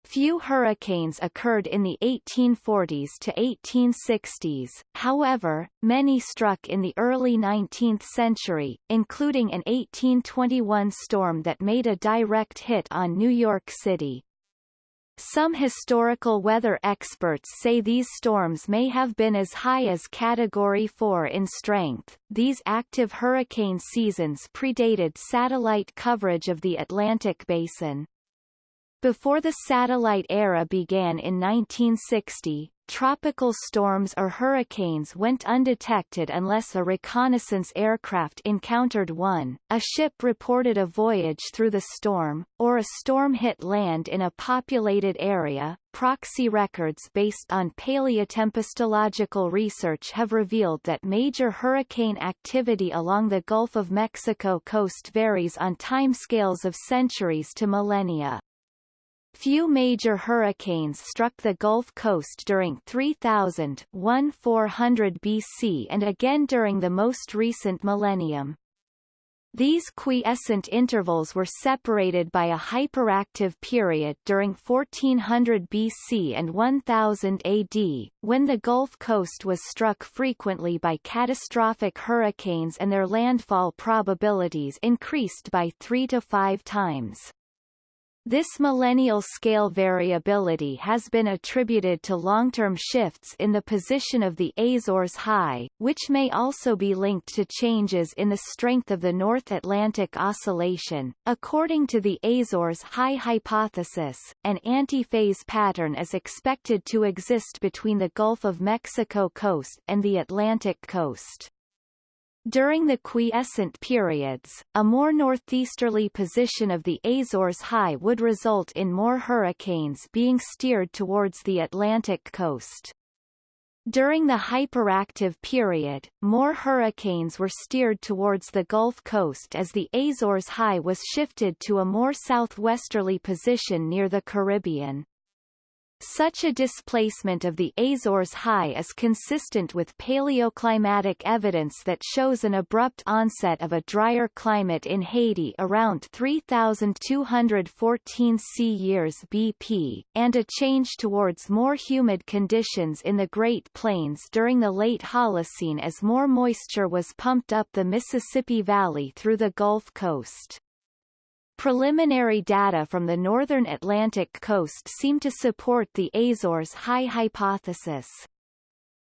Few hurricanes occurred in the 1840s to 1860s, however, many struck in the early 19th century, including an 1821 storm that made a direct hit on New York City. Some historical weather experts say these storms may have been as high as Category 4 in strength. These active hurricane seasons predated satellite coverage of the Atlantic basin. Before the satellite era began in 1960, Tropical storms or hurricanes went undetected unless a reconnaissance aircraft encountered one, a ship reported a voyage through the storm, or a storm hit land in a populated area. Proxy records based on paleotempestological research have revealed that major hurricane activity along the Gulf of Mexico coast varies on timescales of centuries to millennia. Few major hurricanes struck the Gulf Coast during 3000 1400 BC and again during the most recent millennium. These quiescent intervals were separated by a hyperactive period during 1400 BC and 1000 AD, when the Gulf Coast was struck frequently by catastrophic hurricanes and their landfall probabilities increased by three to five times. This millennial scale variability has been attributed to long-term shifts in the position of the Azores High, which may also be linked to changes in the strength of the North Atlantic Oscillation. According to the Azores High hypothesis, an antiphase pattern is expected to exist between the Gulf of Mexico coast and the Atlantic coast. During the quiescent periods, a more northeasterly position of the Azores High would result in more hurricanes being steered towards the Atlantic coast. During the hyperactive period, more hurricanes were steered towards the Gulf Coast as the Azores High was shifted to a more southwesterly position near the Caribbean. Such a displacement of the Azores High is consistent with paleoclimatic evidence that shows an abrupt onset of a drier climate in Haiti around 3214 C years BP, and a change towards more humid conditions in the Great Plains during the late Holocene as more moisture was pumped up the Mississippi Valley through the Gulf Coast. Preliminary data from the northern Atlantic coast seem to support the Azores high hypothesis.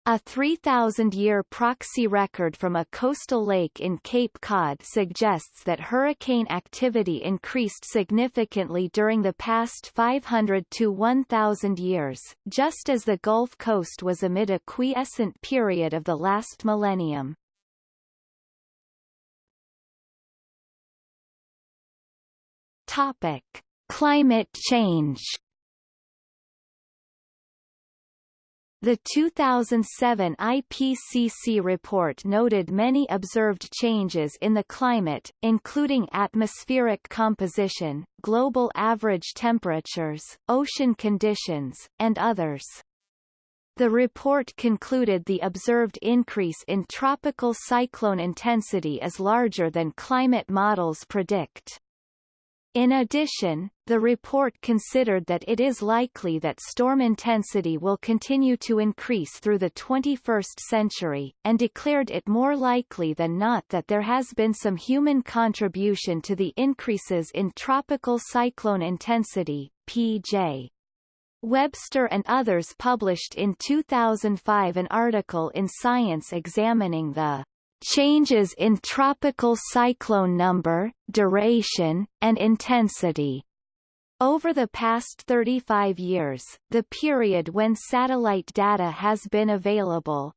A 3,000-year proxy record from a coastal lake in Cape Cod suggests that hurricane activity increased significantly during the past 500 to 1,000 years, just as the Gulf Coast was amid a quiescent period of the last millennium. Topic: Climate change. The 2007 IPCC report noted many observed changes in the climate, including atmospheric composition, global average temperatures, ocean conditions, and others. The report concluded the observed increase in tropical cyclone intensity is larger than climate models predict. In addition, the report considered that it is likely that storm intensity will continue to increase through the 21st century, and declared it more likely than not that there has been some human contribution to the increases in tropical cyclone intensity, PJ. Webster and others published in 2005 an article in Science examining the changes in tropical cyclone number, duration, and intensity. Over the past 35 years, the period when satellite data has been available,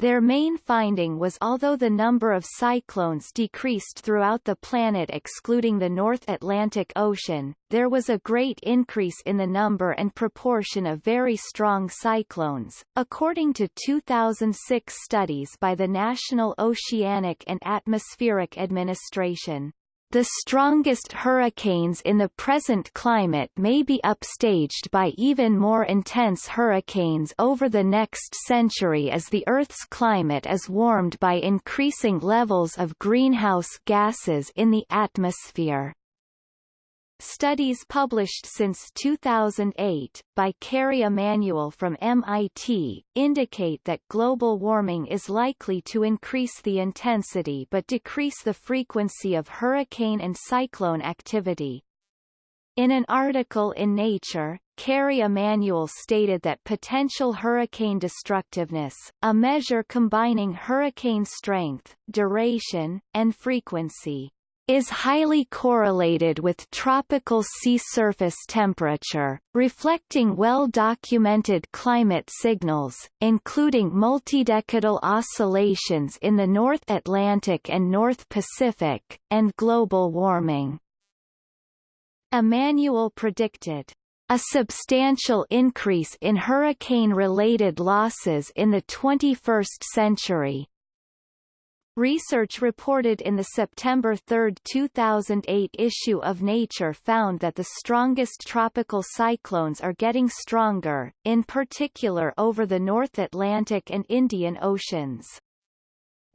Their main finding was although the number of cyclones decreased throughout the planet excluding the North Atlantic Ocean, there was a great increase in the number and proportion of very strong cyclones, according to 2006 studies by the National Oceanic and Atmospheric Administration. The strongest hurricanes in the present climate may be upstaged by even more intense hurricanes over the next century as the Earth's climate is warmed by increasing levels of greenhouse gases in the atmosphere. Studies published since 2008, by Kerry Emanuel from MIT, indicate that global warming is likely to increase the intensity but decrease the frequency of hurricane and cyclone activity. In an article in Nature, Kerry Emanuel stated that potential hurricane destructiveness, a measure combining hurricane strength, duration, and frequency, is highly correlated with tropical sea surface temperature, reflecting well-documented climate signals, including multidecadal oscillations in the North Atlantic and North Pacific, and global warming. Emanuel predicted a substantial increase in hurricane-related losses in the 21st century, Research reported in the September 3, 2008 issue of Nature found that the strongest tropical cyclones are getting stronger, in particular over the North Atlantic and Indian Oceans.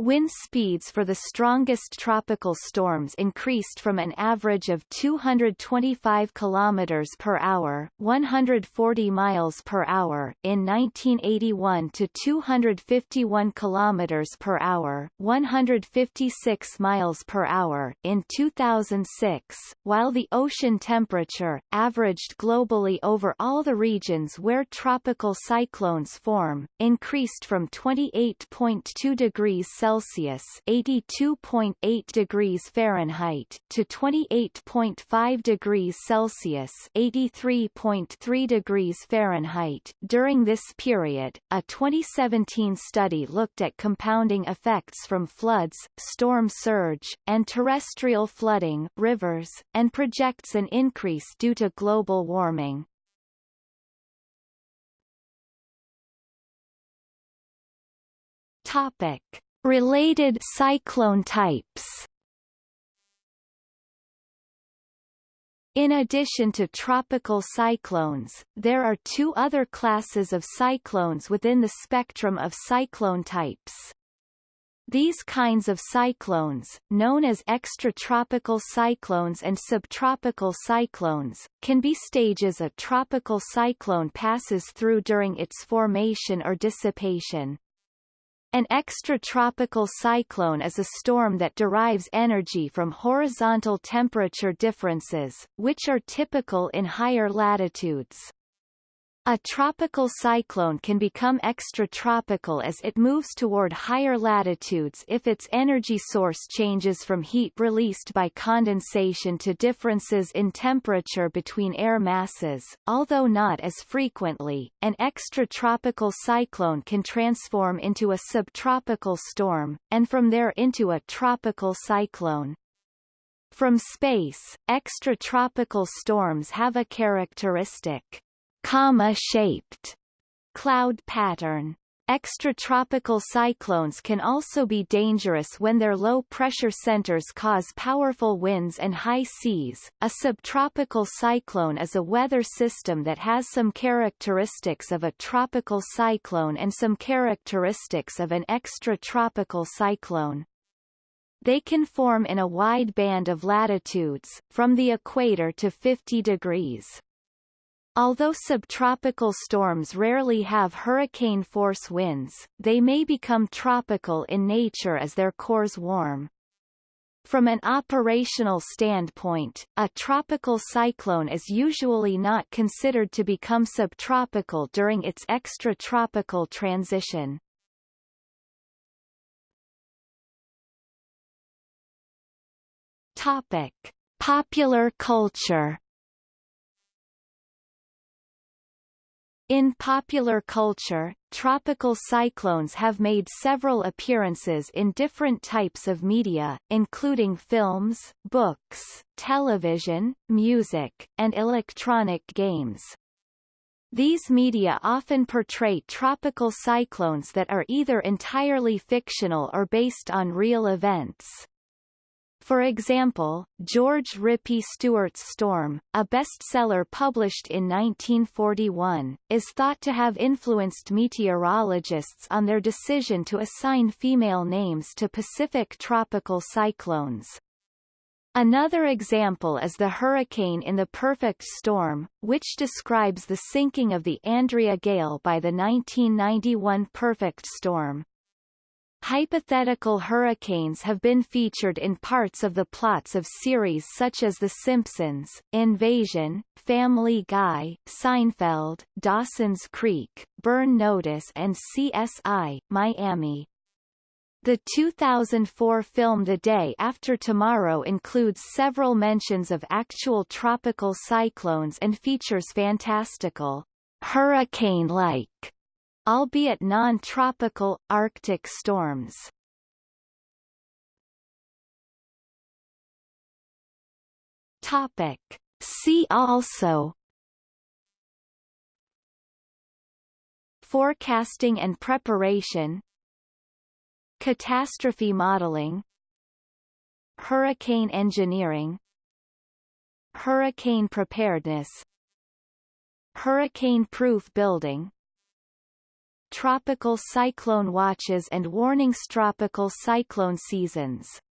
Wind speeds for the strongest tropical storms increased from an average of 225 km per hour, 140 miles per hour in 1981 to 251 km per hour, 156 miles per hour in 2006, while the ocean temperature averaged globally over all the regions where tropical cyclones form increased from 28.2 degrees Celsius Celsius (82.8 degrees Fahrenheit) to 28.5 degrees Celsius (83.3 degrees Fahrenheit). During this period, a 2017 study looked at compounding effects from floods, storm surge, and terrestrial flooding, rivers, and projects an increase due to global warming. Topic: Related cyclone types In addition to tropical cyclones, there are two other classes of cyclones within the spectrum of cyclone types. These kinds of cyclones, known as extratropical cyclones and subtropical cyclones, can be stages a tropical cyclone passes through during its formation or dissipation. An extratropical cyclone is a storm that derives energy from horizontal temperature differences, which are typical in higher latitudes. A tropical cyclone can become extratropical as it moves toward higher latitudes if its energy source changes from heat released by condensation to differences in temperature between air masses. Although not as frequently, an extratropical cyclone can transform into a subtropical storm, and from there into a tropical cyclone. From space, extratropical storms have a characteristic comma-shaped cloud pattern. Extratropical cyclones can also be dangerous when their low-pressure centers cause powerful winds and high seas. A subtropical cyclone is a weather system that has some characteristics of a tropical cyclone and some characteristics of an extratropical cyclone. They can form in a wide band of latitudes, from the equator to 50 degrees. Although subtropical storms rarely have hurricane-force winds, they may become tropical in nature as their cores warm. From an operational standpoint, a tropical cyclone is usually not considered to become subtropical during its extratropical transition. Topic: Popular culture In popular culture, tropical cyclones have made several appearances in different types of media, including films, books, television, music, and electronic games. These media often portray tropical cyclones that are either entirely fictional or based on real events. For example, George Rippey Stewart's Storm, a bestseller published in 1941, is thought to have influenced meteorologists on their decision to assign female names to Pacific tropical cyclones. Another example is the hurricane in the perfect storm, which describes the sinking of the Andrea Gail by the 1991 perfect storm. Hypothetical hurricanes have been featured in parts of the plots of series such as The Simpsons, Invasion, Family Guy, Seinfeld, Dawson's Creek, Burn Notice and CSI, Miami. The 2004 film The Day After Tomorrow includes several mentions of actual tropical cyclones and features fantastical, hurricane-like albeit non-tropical, Arctic storms. Topic. See also Forecasting and preparation Catastrophe modeling Hurricane engineering Hurricane preparedness Hurricane-proof building tropical cyclone watches and warnings tropical cyclone seasons